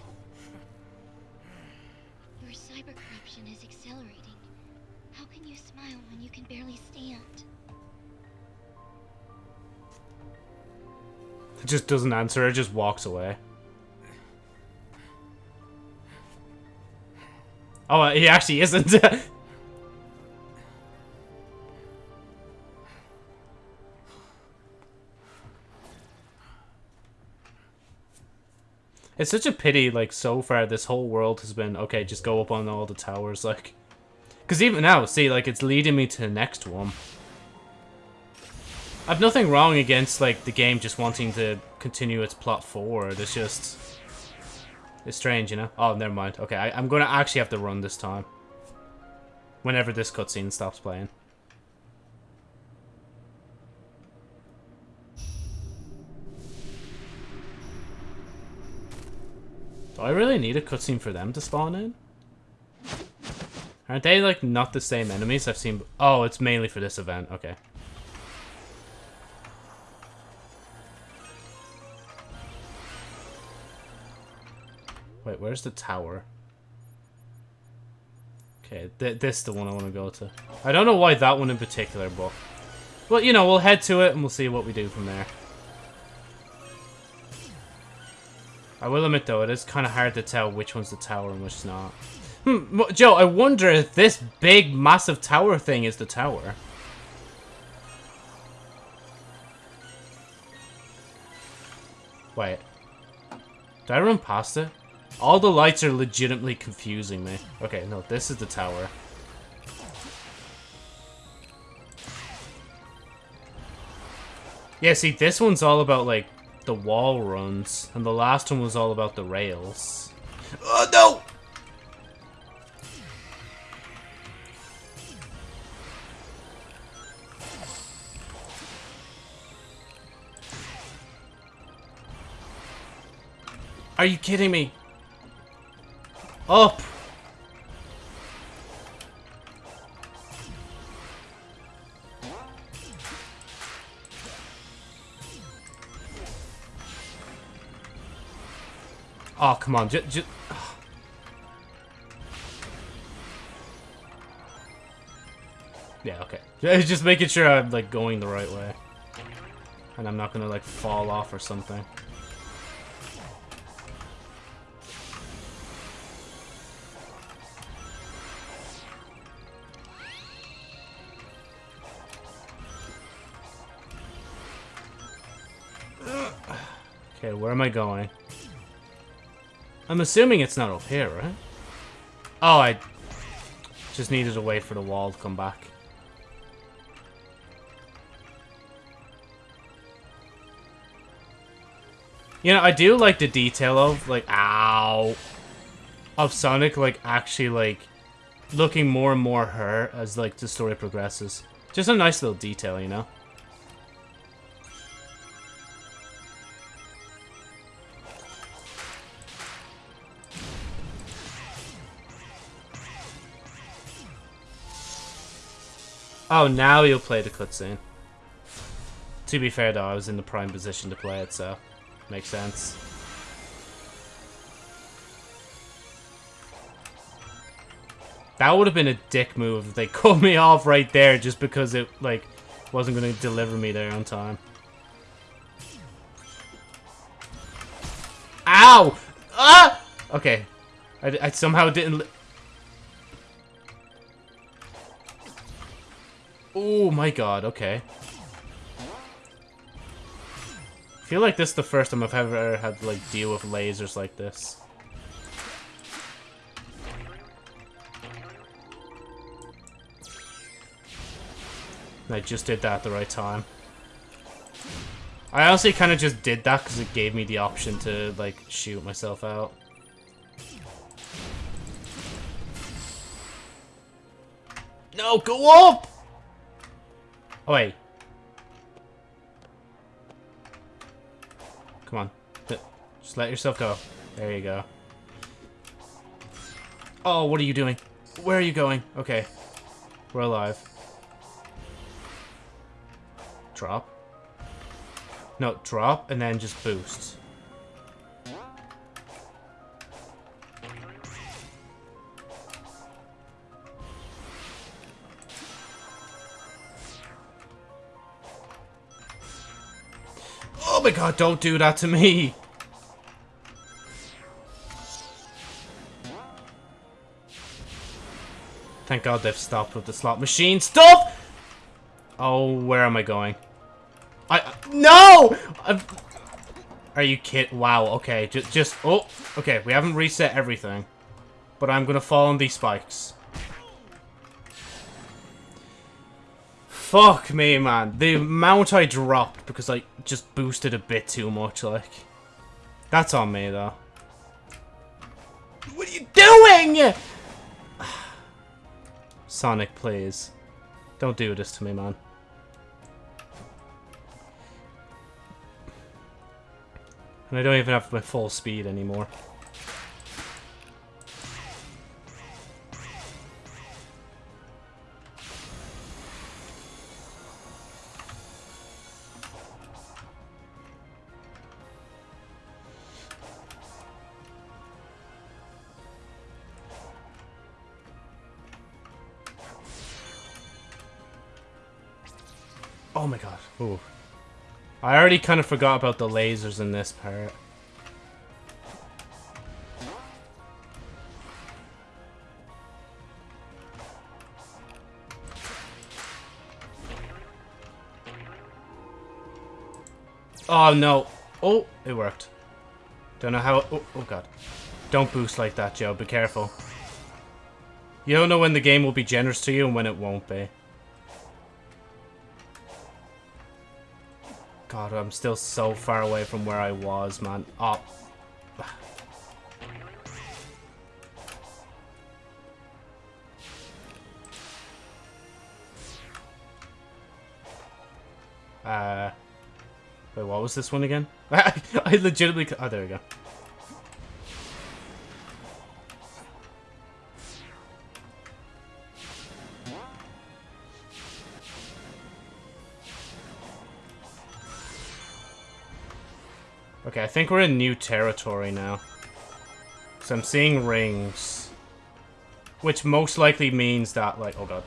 Just doesn't answer, it just walks away. Oh, he actually isn't. it's such a pity, like, so far this whole world has been, okay, just go up on all the towers, like... Because even now, see, like, it's leading me to the next one. I've nothing wrong against, like, the game just wanting to continue its plot forward. It's just... It's strange, you know? Oh, never mind. Okay, I, am to actually have to run this time. Whenever this cutscene stops playing. Do I really need a cutscene for them to spawn in? Aren't they, like, not the same enemies I've seen? Oh, it's mainly for this event. Okay. Wait, where's the tower? Okay, th this is the one I want to go to. I don't know why that one in particular, but... Well, you know, we'll head to it and we'll see what we do from there. I will admit, though, it is kind of hard to tell which one's the tower and which's not. Hmm, Joe, I wonder if this big, massive tower thing is the tower. Wait. Did I run past it? All the lights are legitimately confusing me. Okay, no, this is the tower. Yeah, see, this one's all about, like, the wall runs, and the last one was all about the rails. Oh, no! Are you kidding me? Up! Oh, come on. Just, just... Yeah, okay. Just making sure I'm, like, going the right way. And I'm not gonna, like, fall off or something. Where am I going? I'm assuming it's not up here, right? Oh, I just needed to wait for the wall to come back. You know, I do like the detail of, like, ow, of Sonic, like, actually, like, looking more and more hurt as, like, the story progresses. Just a nice little detail, you know? Oh, now you'll play the cutscene. To be fair, though, I was in the prime position to play it, so makes sense. That would have been a dick move if they cut me off right there just because it, like, wasn't going to deliver me there on time. Ow! Ah! Okay. I, I somehow didn't... Oh my god, okay. I feel like this is the first time I've ever had to, like, deal with lasers like this. I just did that at the right time. I honestly kind of just did that because it gave me the option to, like, shoot myself out. No, go up! Wait. Come on. Just let yourself go. There you go. Oh, what are you doing? Where are you going? Okay. We're alive. Drop. No, drop and then just boost. My god, don't do that to me! Thank god they've stopped with the slot machine. Stop! Oh, where am I going? I- No! I've, are you kid? Wow, okay, just, just, oh, okay, we haven't reset everything. But I'm gonna fall on these spikes. Fuck me, man. The amount I dropped because I just boosted a bit too much, like. That's on me, though. What are you doing? Sonic, please. Don't do this to me, man. And I don't even have my full speed anymore. I already kind of forgot about the lasers in this part. Oh no. Oh, it worked. Don't know how. Oh, oh god. Don't boost like that, Joe. Be careful. You don't know when the game will be generous to you and when it won't be. God, I'm still so far away from where I was, man. Oh. Uh, wait, what was this one again? I legitimately... Oh, there we go. Okay, I think we're in new territory now. So I'm seeing rings. Which most likely means that, like, oh god.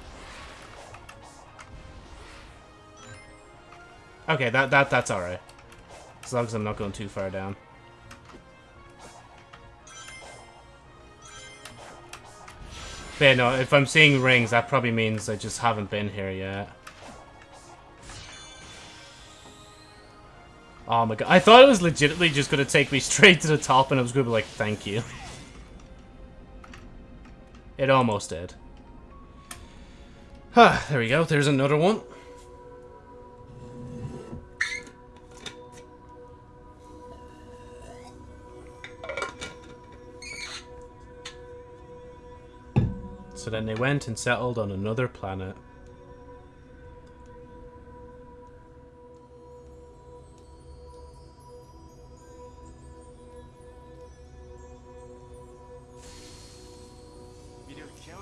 Okay, that, that that's alright. As long as I'm not going too far down. But yeah, no, if I'm seeing rings, that probably means I just haven't been here yet. Oh my god. I thought it was legitimately just going to take me straight to the top and I was going to be like, thank you. It almost did. Huh, there we go. There's another one. So then they went and settled on another planet.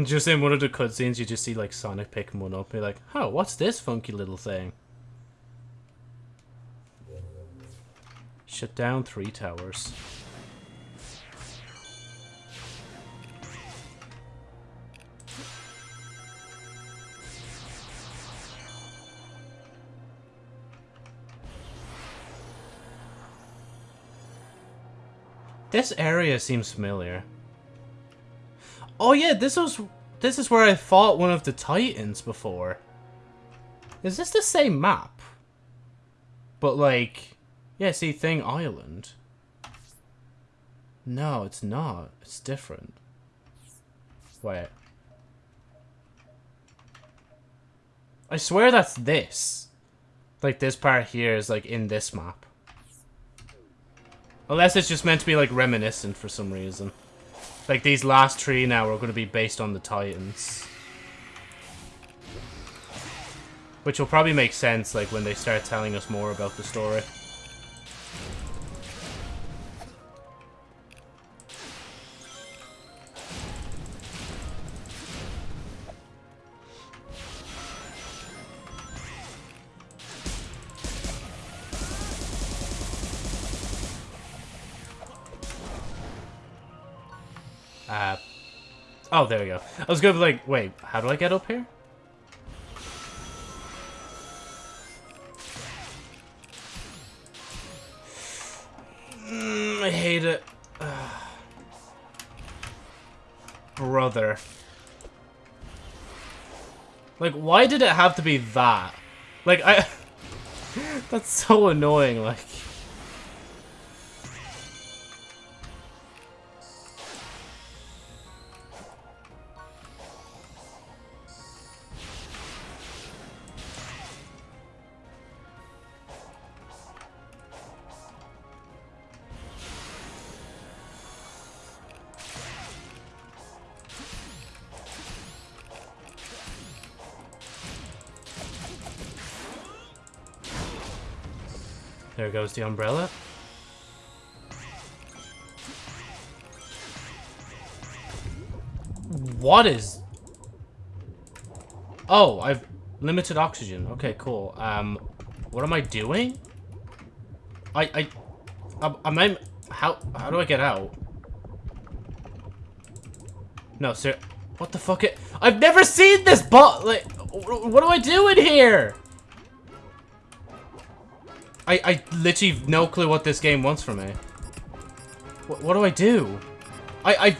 Just in one of the cutscenes, you just see like Sonic picking one up. You're like, "Oh, what's this funky little thing?" Shut down three towers. This area seems familiar. Oh yeah, this was this is where I fought one of the titans before. Is this the same map? But like, yeah, see Thing Island. No, it's not. It's different. Wait. I swear that's this. Like this part here is like in this map. Unless it's just meant to be, like, reminiscent for some reason. Like, these last three now are going to be based on the Titans. Which will probably make sense, like, when they start telling us more about the story. Oh, there we go. I was going to be like, wait, how do I get up here? Mm, I hate it. Brother. Like, why did it have to be that? Like, I... That's so annoying, like... the umbrella. What is... Oh, I've limited oxygen. Okay, cool. Um, what am I doing? I, I, am I'm, how, how do I get out? No, sir, what the fuck, it, I've never seen this bot, like, what am I doing here? I, I literally have no clue what this game wants from me. What, what do I do? I, I,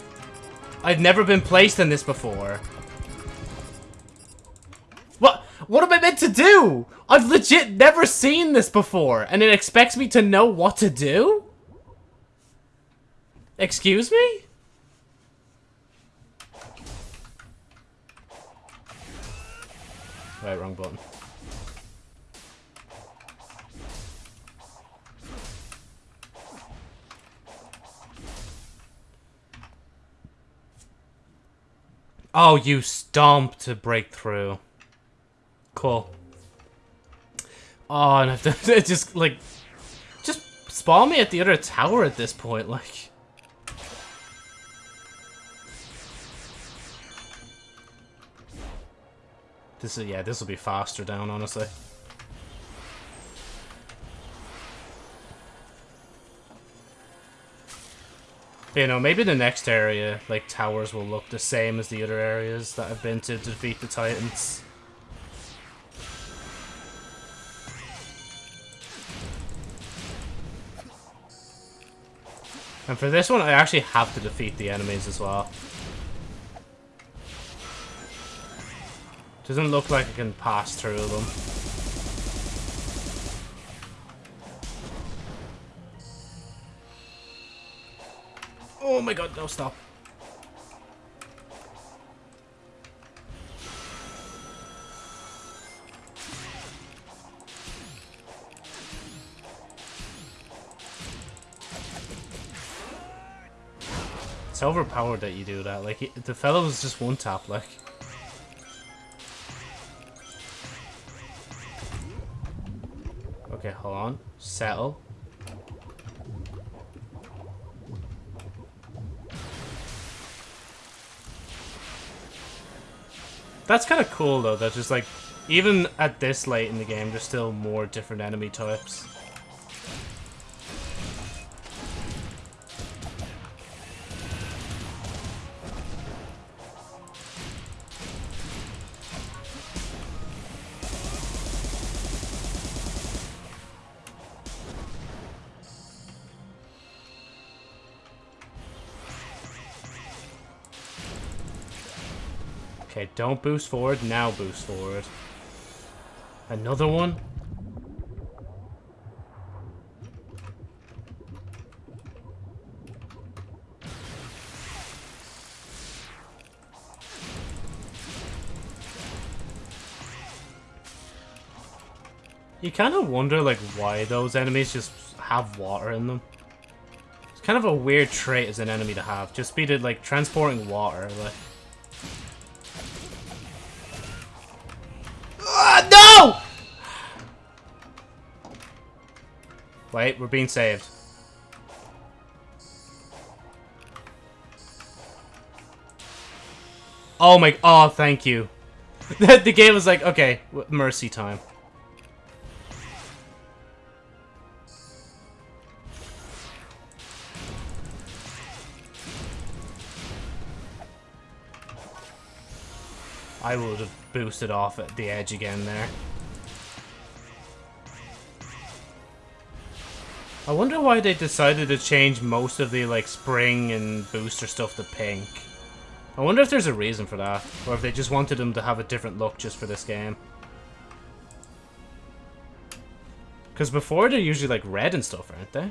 I've never been placed in this before. What? What am I meant to do? I've legit never seen this before, and it expects me to know what to do? Excuse me? Right, wrong button. Oh, you stomp to break through. Cool. Oh, and I have just, like, just spawn me at the other tower at this point, like. This is, yeah, this will be faster down, honestly. You know, maybe the next area, like, towers will look the same as the other areas that I've been to defeat the Titans. And for this one, I actually have to defeat the enemies as well. Doesn't look like I can pass through them. Oh my god, no, stop. It's overpowered that you do that. Like, the fellow was just one tap, like. Okay, hold on. Settle. That's kind of cool, though, that just, like, even at this late in the game, there's still more different enemy types. Don't boost forward, now boost forward. Another one? You kind of wonder, like, why those enemies just have water in them. It's kind of a weird trait as an enemy to have. Just be to, like, transporting water, like... Wait, we're being saved. Oh my... Oh, thank you. the game was like, okay, mercy time. I would have boosted off at the edge again there. I wonder why they decided to change most of the like spring and booster stuff to pink. I wonder if there's a reason for that, or if they just wanted them to have a different look just for this game. Because before they're usually like red and stuff, aren't they?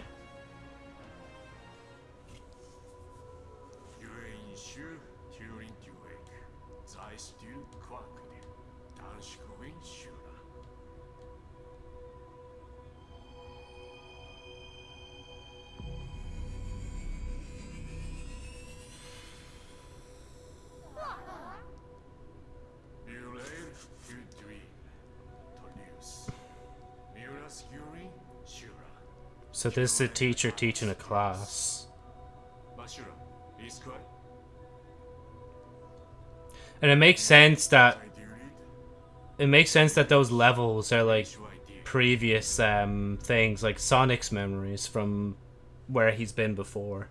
This is a teacher teaching a class. And it makes sense that it makes sense that those levels are like previous um things like Sonic's memories from where he's been before.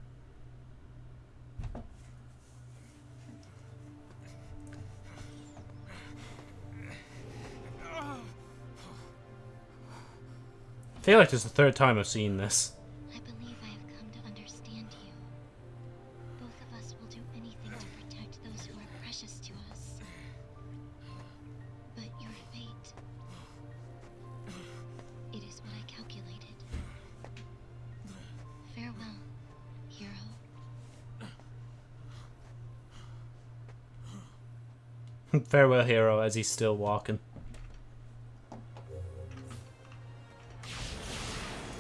Feel like this is the third time I've seen this. I believe I have come to understand you. Both of us will do anything to protect those who are precious to us. But your fate. It is what I calculated. Farewell, hero. Farewell, hero, as he's still walking.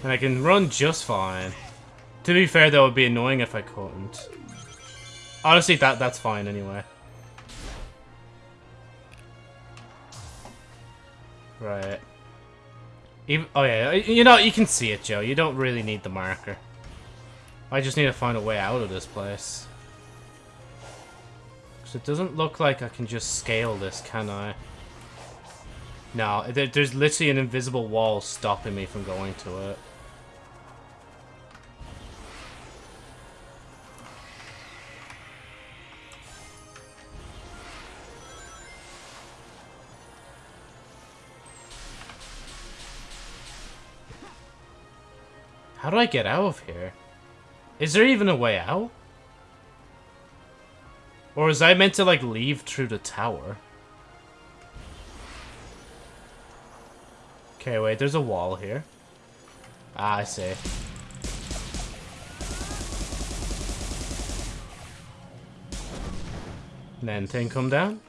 And I can run just fine. To be fair, that would be annoying if I couldn't. Honestly, that that's fine anyway. Right. Even, oh yeah, you know, you can see it, Joe. You don't really need the marker. I just need to find a way out of this place. Because it doesn't look like I can just scale this, can I? No, there, there's literally an invisible wall stopping me from going to it. How do I get out of here? Is there even a way out? Or is I meant to, like, leave through the tower? Okay, wait, there's a wall here. Ah, I see. And then thing come down?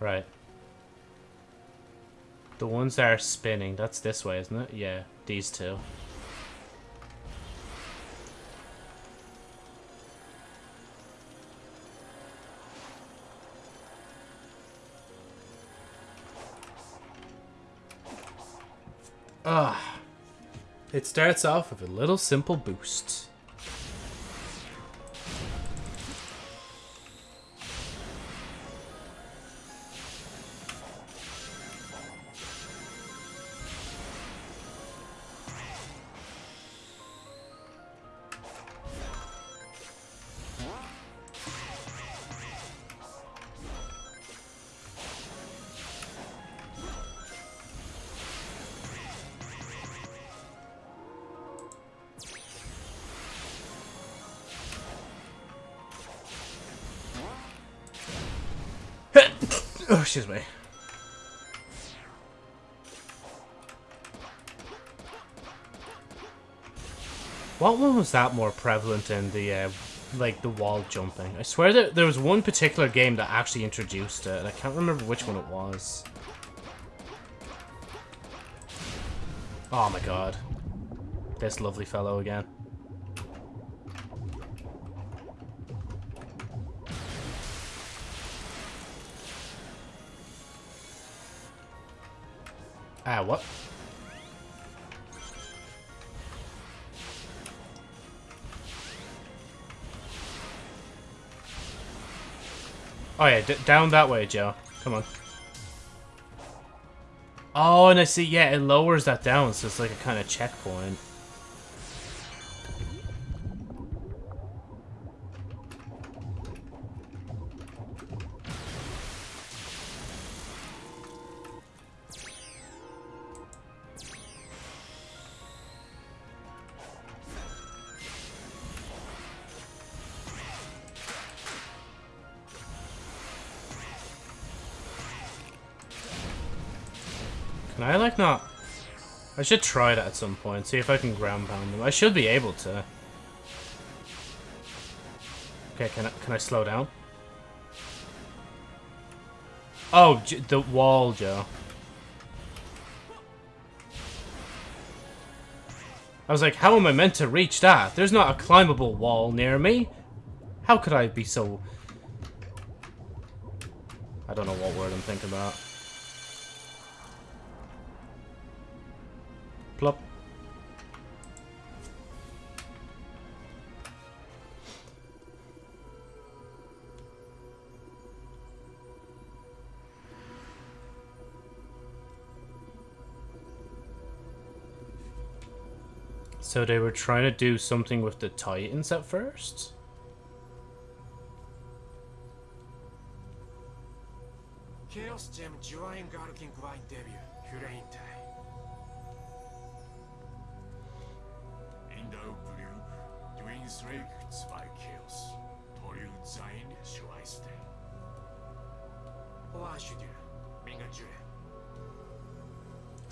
Right. The ones that are spinning, that's this way, isn't it? Yeah, these two. Ah. It starts off with a little simple boost. Excuse me. What one was that more prevalent in the, uh, like, the wall jumping? I swear that there was one particular game that actually introduced it, and I can't remember which one it was. Oh my god. This lovely fellow again. Down that way, Joe. Come on. Oh, and I see, yeah, it lowers that down, so it's like a kind of checkpoint. Can I, like, not... I should try that at some point, see if I can ground pound them. I should be able to. Okay, can I, can I slow down? Oh, the wall, Joe. I was like, how am I meant to reach that? There's not a climbable wall near me. How could I be so... I don't know what word I'm thinking about. So they were trying to do something with the Titans at first?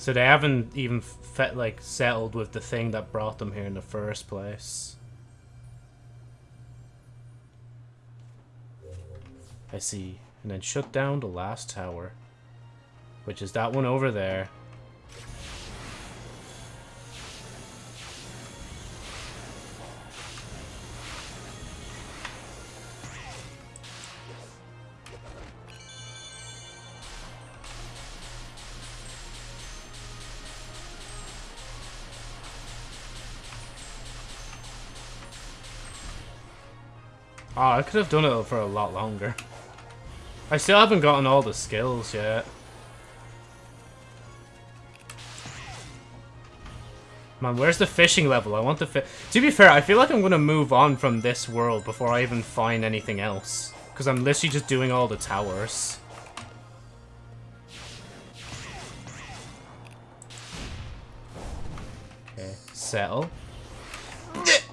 So they haven't even fe- like settled with the thing that brought them here in the first place. I see. And then shut down the last tower. Which is that one over there. Oh, I could have done it for a lot longer. I still haven't gotten all the skills yet. Man, where's the fishing level? I want the fi- To be fair, I feel like I'm gonna move on from this world before I even find anything else. Because I'm literally just doing all the towers. Okay, settle.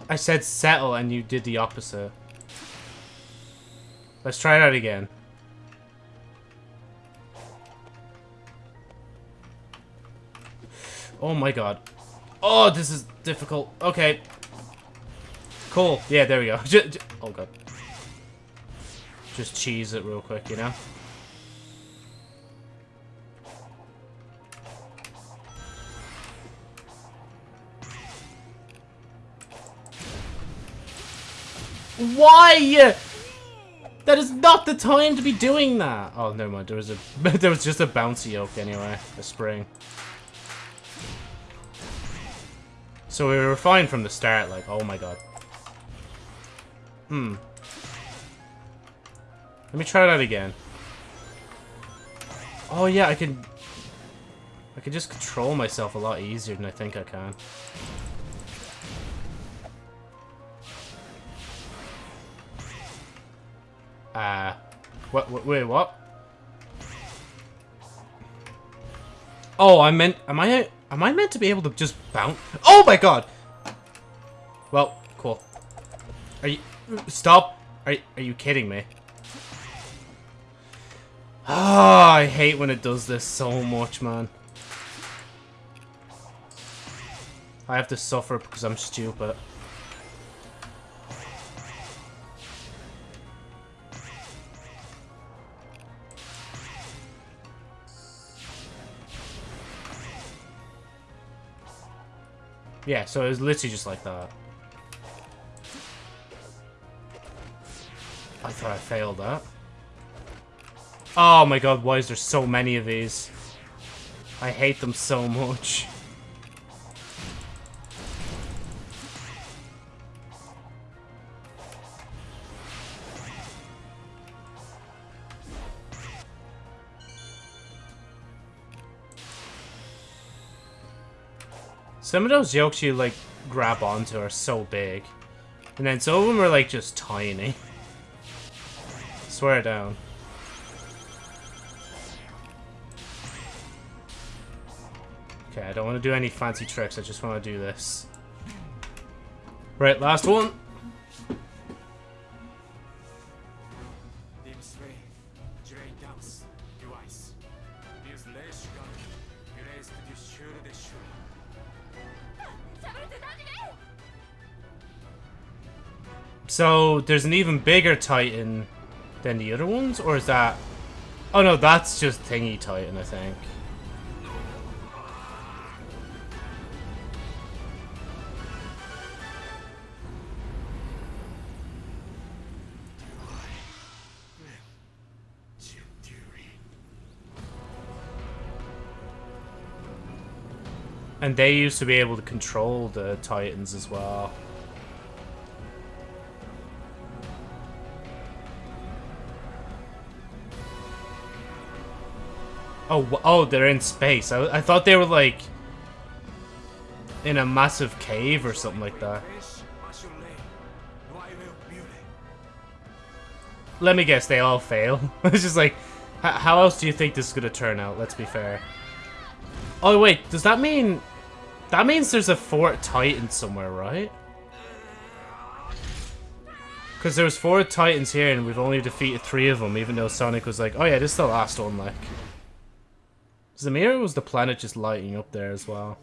I said settle and you did the opposite. Let's try that again. Oh my god. Oh, this is difficult. Okay. Cool. Yeah, there we go. Oh god. Just cheese it real quick, you know? Why? That is not the time to be doing that. Oh, never mind. There was a there was just a bouncy oak anyway. A spring. So we were fine from the start. Like, oh my god. Hmm. Let me try that again. Oh yeah, I can. I can just control myself a lot easier than I think I can. Uh, what, what, wait, what? Oh, I meant, am I, am I meant to be able to just bounce? Oh my god! Well, cool. Are you, stop! Are, are you kidding me? Ah, I hate when it does this so much, man. I have to suffer because I'm stupid. Yeah, so it was literally just like that. I thought I failed that. Oh my god, why is there so many of these? I hate them so much. Some of those yokes you, like, grab onto are so big. And then some of them are, like, just tiny. Swear down. Okay, I don't want to do any fancy tricks, I just want to do this. Right, last one. So, there's an even bigger Titan than the other ones? Or is that... Oh no, that's just Thingy Titan, I think. And they used to be able to control the Titans as well. Oh, oh, they're in space. I, I thought they were like in a massive cave or something like that. Let me guess, they all fail. it's just like, how else do you think this is gonna turn out? Let's be fair. Oh wait, does that mean that means there's a Fort Titan somewhere, right? Because there was four Titans here and we've only defeated three of them, even though Sonic was like, oh yeah, this is the last one, like. Zamir was the planet just lighting up there as well?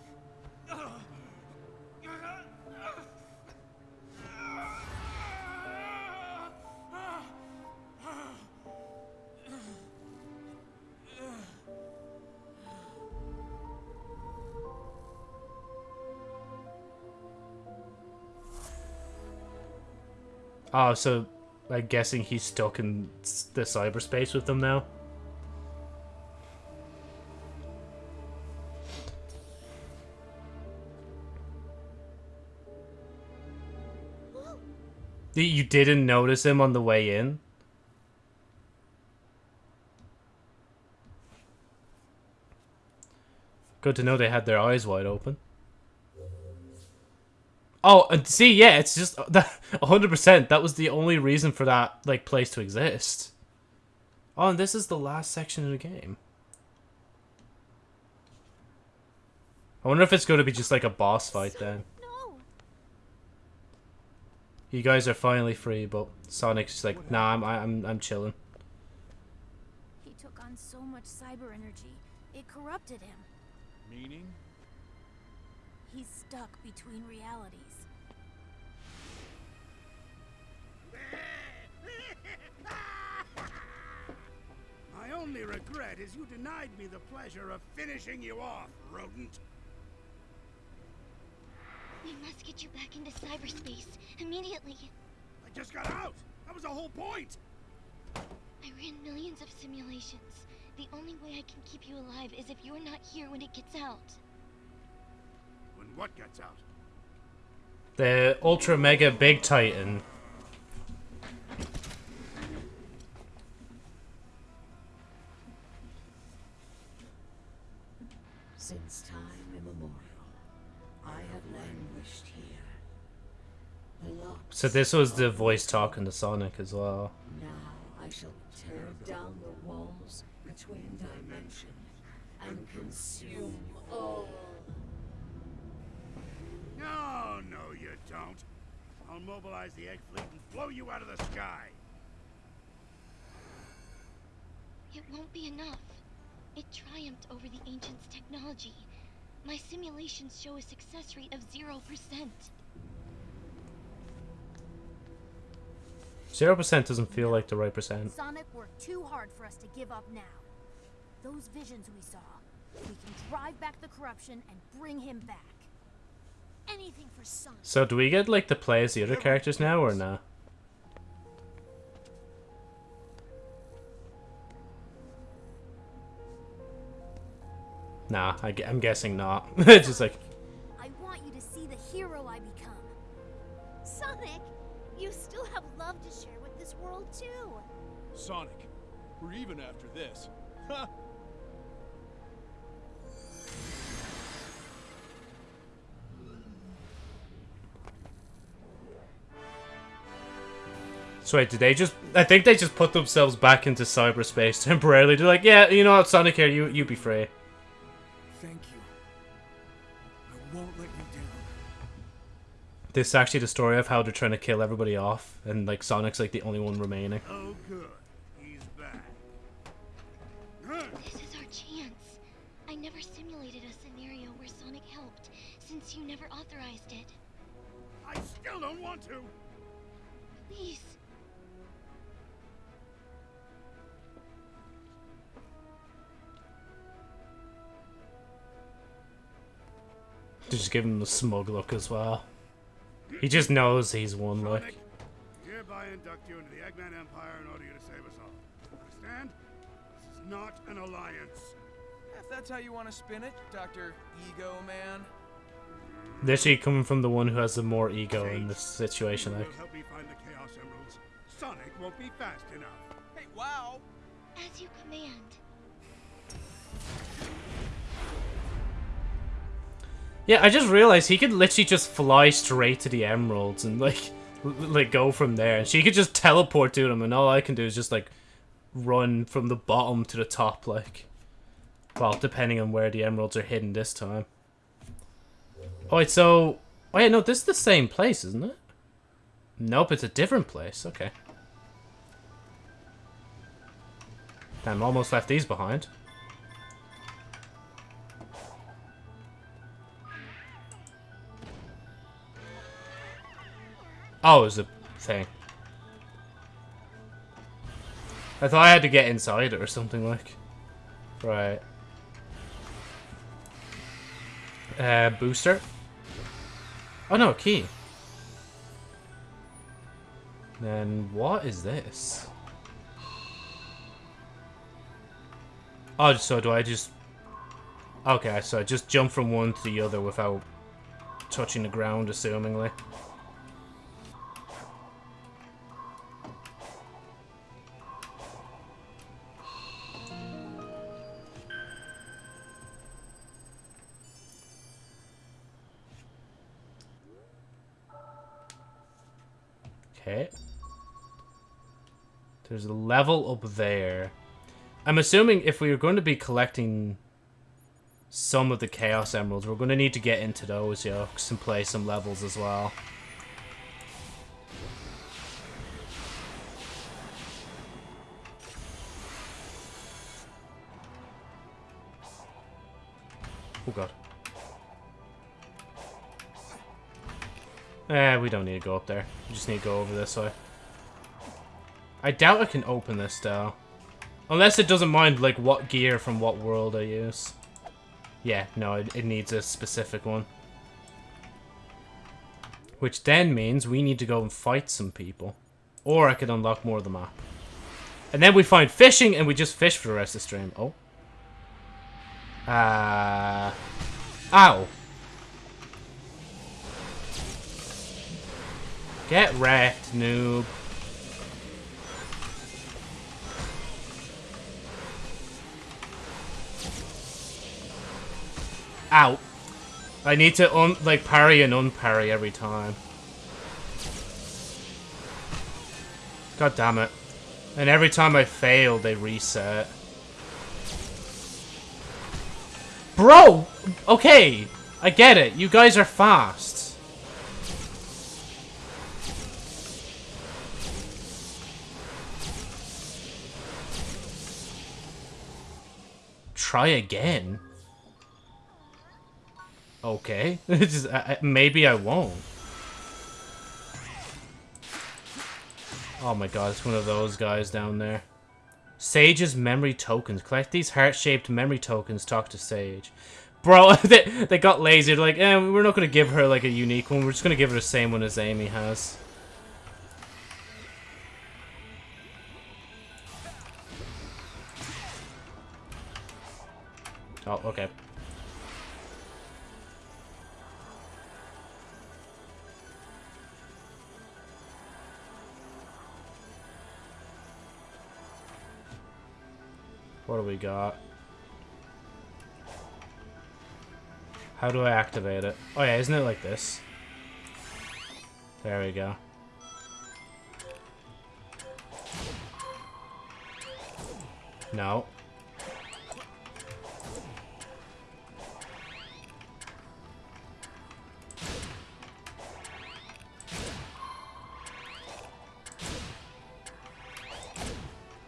Oh, so I'm guessing he's stuck in the cyberspace with them now? You didn't notice him on the way in? Good to know they had their eyes wide open. Oh, and see, yeah, it's just that hundred percent. That was the only reason for that like place to exist. Oh, and this is the last section of the game. I wonder if it's going to be just like a boss fight then. No. You guys are finally free, but Sonic's just like, nah, I'm I'm I'm chilling. He took on so much cyber energy, it corrupted him. Meaning? He's stuck between realities. My only regret is you denied me the pleasure of finishing you off, rodent. We must get you back into cyberspace immediately. I just got out! That was the whole point! I ran millions of simulations. The only way I can keep you alive is if you're not here when it gets out. When what gets out? The Ultra Mega Big Titan. So this was the voice talking to Sonic as well. Now I shall tear down the walls between dimensions and consume all. No, no, you don't. I'll mobilize the egg fleet and blow you out of the sky. It won't be enough. It triumphed over the Ancients' technology. My simulations show a success rate of 0%. Zero percent doesn't feel like the right percent. Sonic worked too hard for us to give up now. Those visions we saw, we can drive back the corruption and bring him back. Anything for Sonic. So do we get like to play as the other characters now or nah? Nah, I, am guessing not. it's just like, with too. Sonic, we're even after this. Ha! so wait, did they just? I think they just put themselves back into cyberspace temporarily. They're like, yeah, you know what, Sonic here, you you be free. This is actually the story of how they're trying to kill everybody off, and like Sonic's like the only one remaining. Oh, good. He's back. This is our chance. I never simulated a scenario where Sonic helped, since you never authorized it. I still don't want to. Please. They just give him the smug look as well. He just knows he's won, like. Sonic, hereby induct you into the Eggman Empire in order to save us all. Understand? This is not an alliance. If that's how you want to spin it, Dr. Ego Man. Literally coming from the one who has the more ego in this situation. You Like, help me find the Chaos Emeralds. Sonic won't be fast enough. Hey, wow! As you command. Yeah, I just realized he could literally just fly straight to the emeralds and like, like go from there. And she could just teleport to them, and all I can do is just like run from the bottom to the top. Like, well, depending on where the emeralds are hidden this time. Wait, so... Oh, yeah, no, this is the same place, isn't it? Nope, it's a different place. Okay. Damn, almost left these behind. Oh, it was a thing. I thought I had to get inside it or something like. Right. Uh, booster? Oh no, key. Then what is this? Oh, so do I just... Okay, so I just jump from one to the other without touching the ground, assumingly. There's a level up there. I'm assuming if we are going to be collecting some of the Chaos Emeralds, we're going to need to get into those yokes and play some levels as well. Oh god. Eh, we don't need to go up there. We just need to go over this way. I doubt I can open this, though. Unless it doesn't mind, like, what gear from what world I use. Yeah, no, it, it needs a specific one. Which then means we need to go and fight some people. Or I could unlock more of the map. And then we find fishing, and we just fish for the rest of the stream. Oh. Uh... Ow. Get wrecked, noob. Ow. I need to un like parry and unparry every time. God damn it. And every time I fail, they reset. Bro! Okay, I get it. You guys are fast. Try again? Okay. Just, I, maybe I won't. Oh my god, it's one of those guys down there. Sage's memory tokens. Collect these heart-shaped memory tokens. Talk to Sage. Bro, they, they got lazy. They're like, eh, we're not going to give her like a unique one. We're just going to give her the same one as Amy has. Oh, okay. What do we got? How do I activate it? Oh yeah, isn't it like this? There we go. No.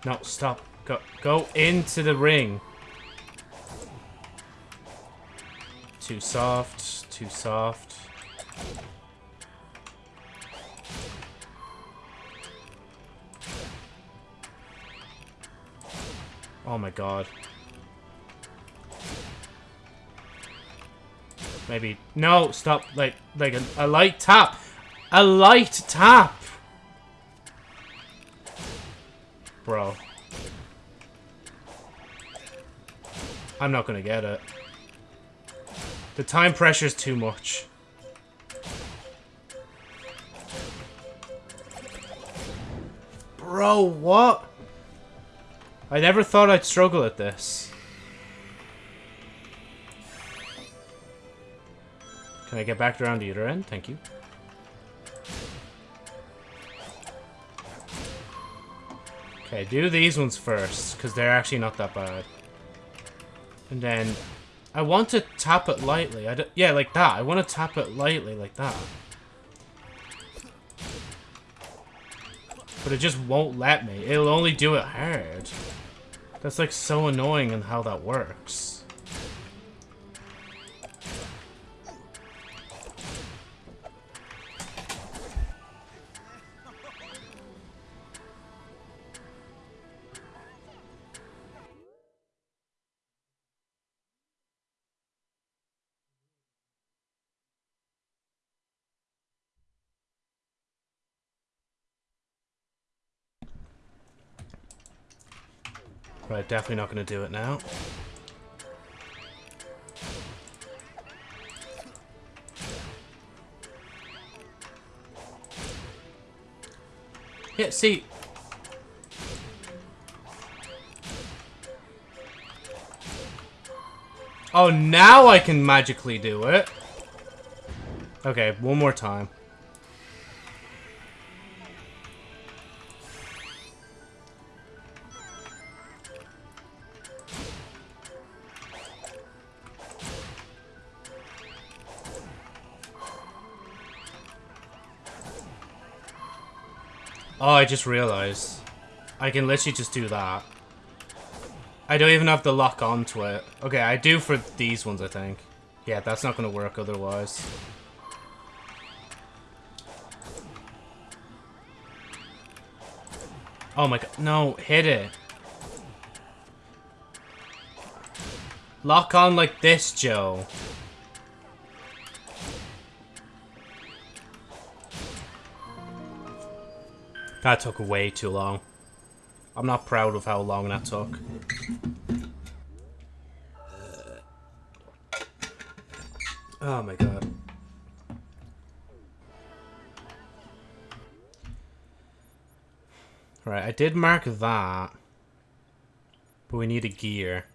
No, stop. Go go into the ring. Too soft, too soft. Oh my god. Maybe no, stop like like a, a light tap. A light tap. Bro. I'm not gonna get it. The time pressure's too much. Bro, what? I never thought I'd struggle at this. Can I get back around the other end? Thank you. Okay, do these ones first, because they're actually not that bad. And then, I want to tap it lightly. I d yeah, like that. I want to tap it lightly like that. But it just won't let me. It'll only do it hard. That's like so annoying in how that works. Right, definitely not going to do it now. Yeah, see... Oh, now I can magically do it. Okay, one more time. Oh, I just realized. I can literally just do that. I don't even have to lock onto it. Okay, I do for these ones, I think. Yeah, that's not going to work otherwise. Oh my god. No, hit it. Lock on like this, Joe. That took way too long. I'm not proud of how long that took. Oh my god. Right, I did mark that. But we need a gear.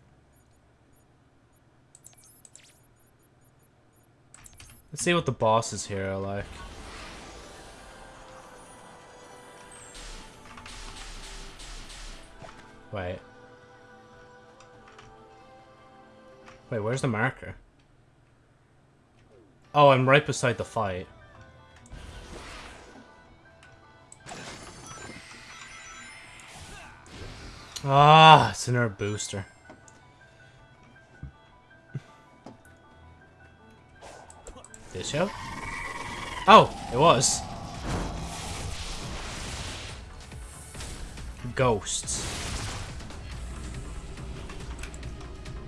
Let's see what the bosses here are like. Wait. Wait, where's the marker? Oh, I'm right beside the fight. Ah, it's another booster. This show? Oh, it was. Ghosts.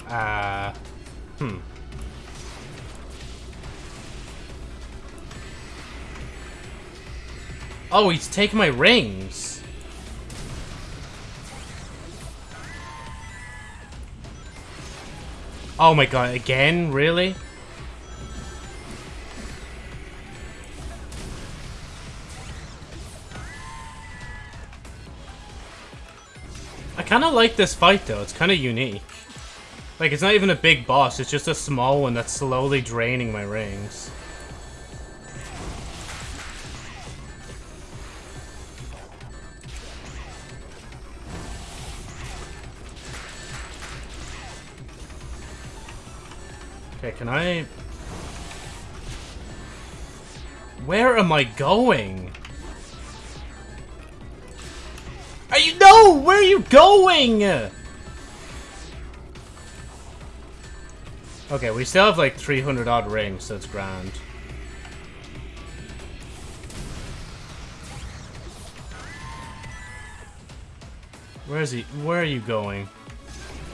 Uh, hmm. Oh, he's taking my rings. Oh my god, again? Really? I kind of like this fight though, it's kind of unique. Like, it's not even a big boss, it's just a small one that's slowly draining my rings. Okay, can I... Where am I going? Are you- No! Where are you going? Okay, we still have like 300 odd rings, so it's grand. Where is he? Where are you going?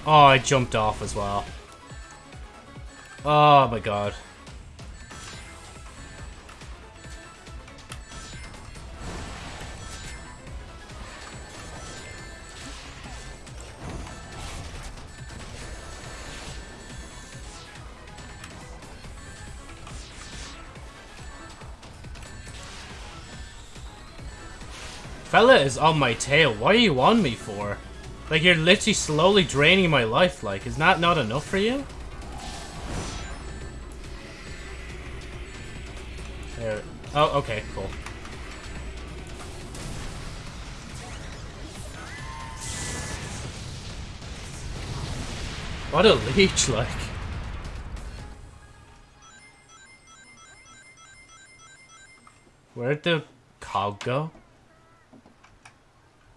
Oh, I jumped off as well. Oh my god. Bella is on my tail. What are you on me for? Like, you're literally slowly draining my life, like. Is that not enough for you? There. Oh, okay, cool. What a leech, like. Where'd the cog go?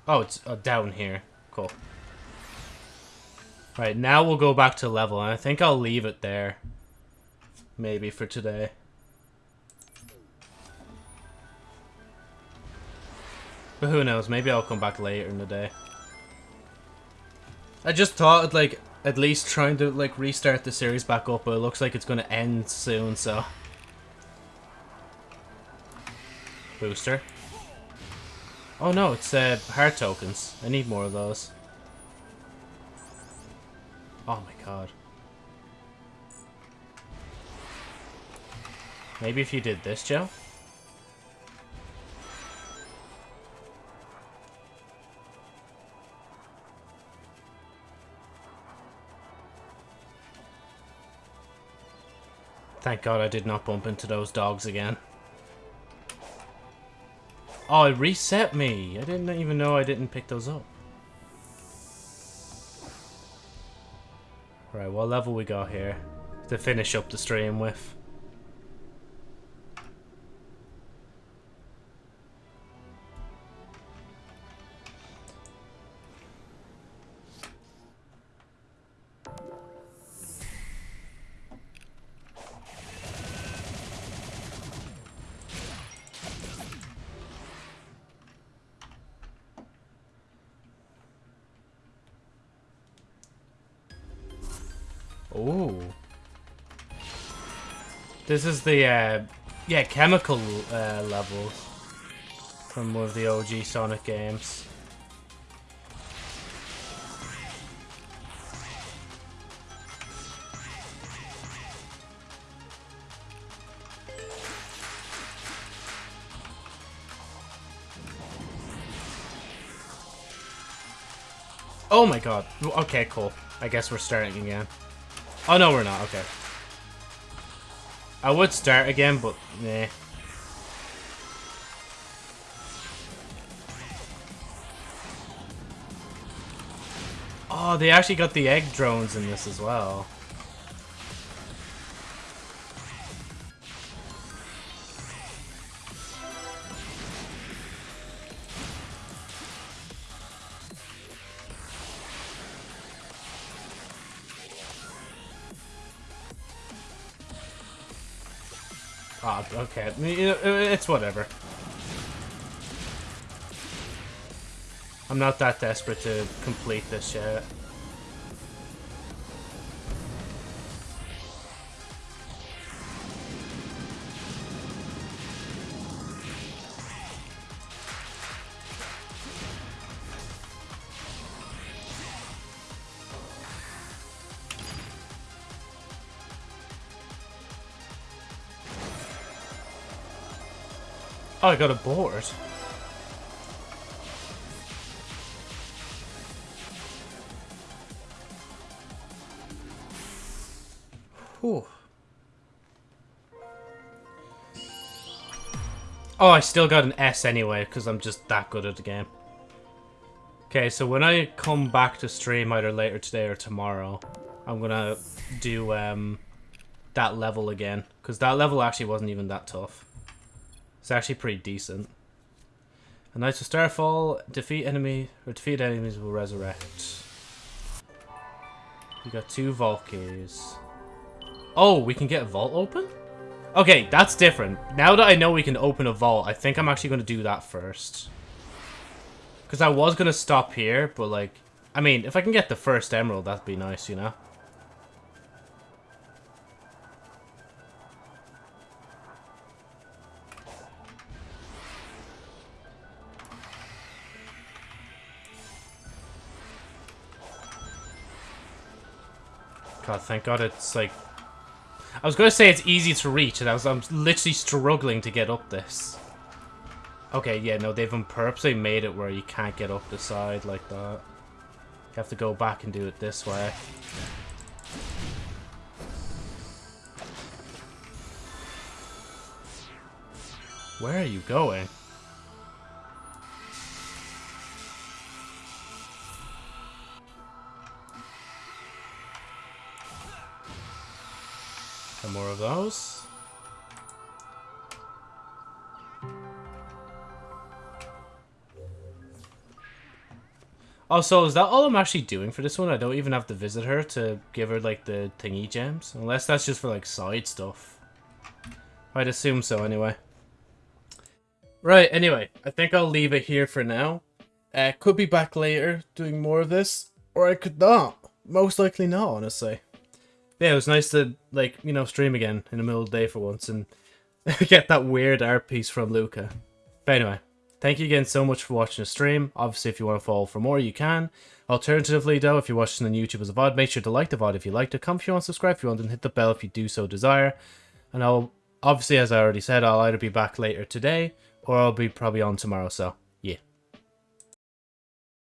Oh, it's uh, down here. Cool. Right, now we'll go back to level, and I think I'll leave it there. Maybe for today. But who knows, maybe I'll come back later in the day. I just thought, like, at least trying to, like, restart the series back up, but it looks like it's going to end soon, so... Booster. Oh no, it's uh, heart tokens. I need more of those. Oh my god. Maybe if you did this, Joe? Thank god I did not bump into those dogs again. Oh, it reset me. I didn't even know I didn't pick those up. Right, what level we got here to finish up the stream with? This is the, uh, yeah, chemical uh, level from one of the OG Sonic games. Oh my god. Okay, cool. I guess we're starting again. Oh, no, we're not. Okay. I would start again, but nah. Oh, they actually got the egg drones in this as well. It's whatever. I'm not that desperate to complete this yet. I got a board. Whew. Oh, I still got an S anyway, because I'm just that good at the game. Okay, so when I come back to stream either later today or tomorrow, I'm gonna do um, that level again. Because that level actually wasn't even that tough. It's actually pretty decent. A Knights of Starfall, defeat enemy, or defeat enemies will resurrect. We got two keys. Oh, we can get a vault open? Okay, that's different. Now that I know we can open a vault, I think I'm actually going to do that first. Because I was going to stop here, but like... I mean, if I can get the first emerald, that'd be nice, you know? God, thank God it's like... I was going to say it's easy to reach, and I was I'm literally struggling to get up this. Okay, yeah, no, they've purposely made it where you can't get up the side like that. You have to go back and do it this way. Where are you going? And more of those. Oh, so is that all I'm actually doing for this one? I don't even have to visit her to give her, like, the thingy gems? Unless that's just for, like, side stuff. I'd assume so, anyway. Right, anyway, I think I'll leave it here for now. Uh, could be back later doing more of this, or I could not. Most likely not, honestly. Yeah, it was nice to, like, you know, stream again in the middle of the day for once and get that weird art piece from Luca. But anyway, thank you again so much for watching the stream. Obviously, if you want to follow for more, you can. Alternatively, though, if you're watching on YouTube as a VOD, make sure to like the VOD if you liked it. Comment if you want subscribe if you want, and hit the bell if you do so desire. And I'll, obviously, as I already said, I'll either be back later today or I'll be probably on tomorrow, so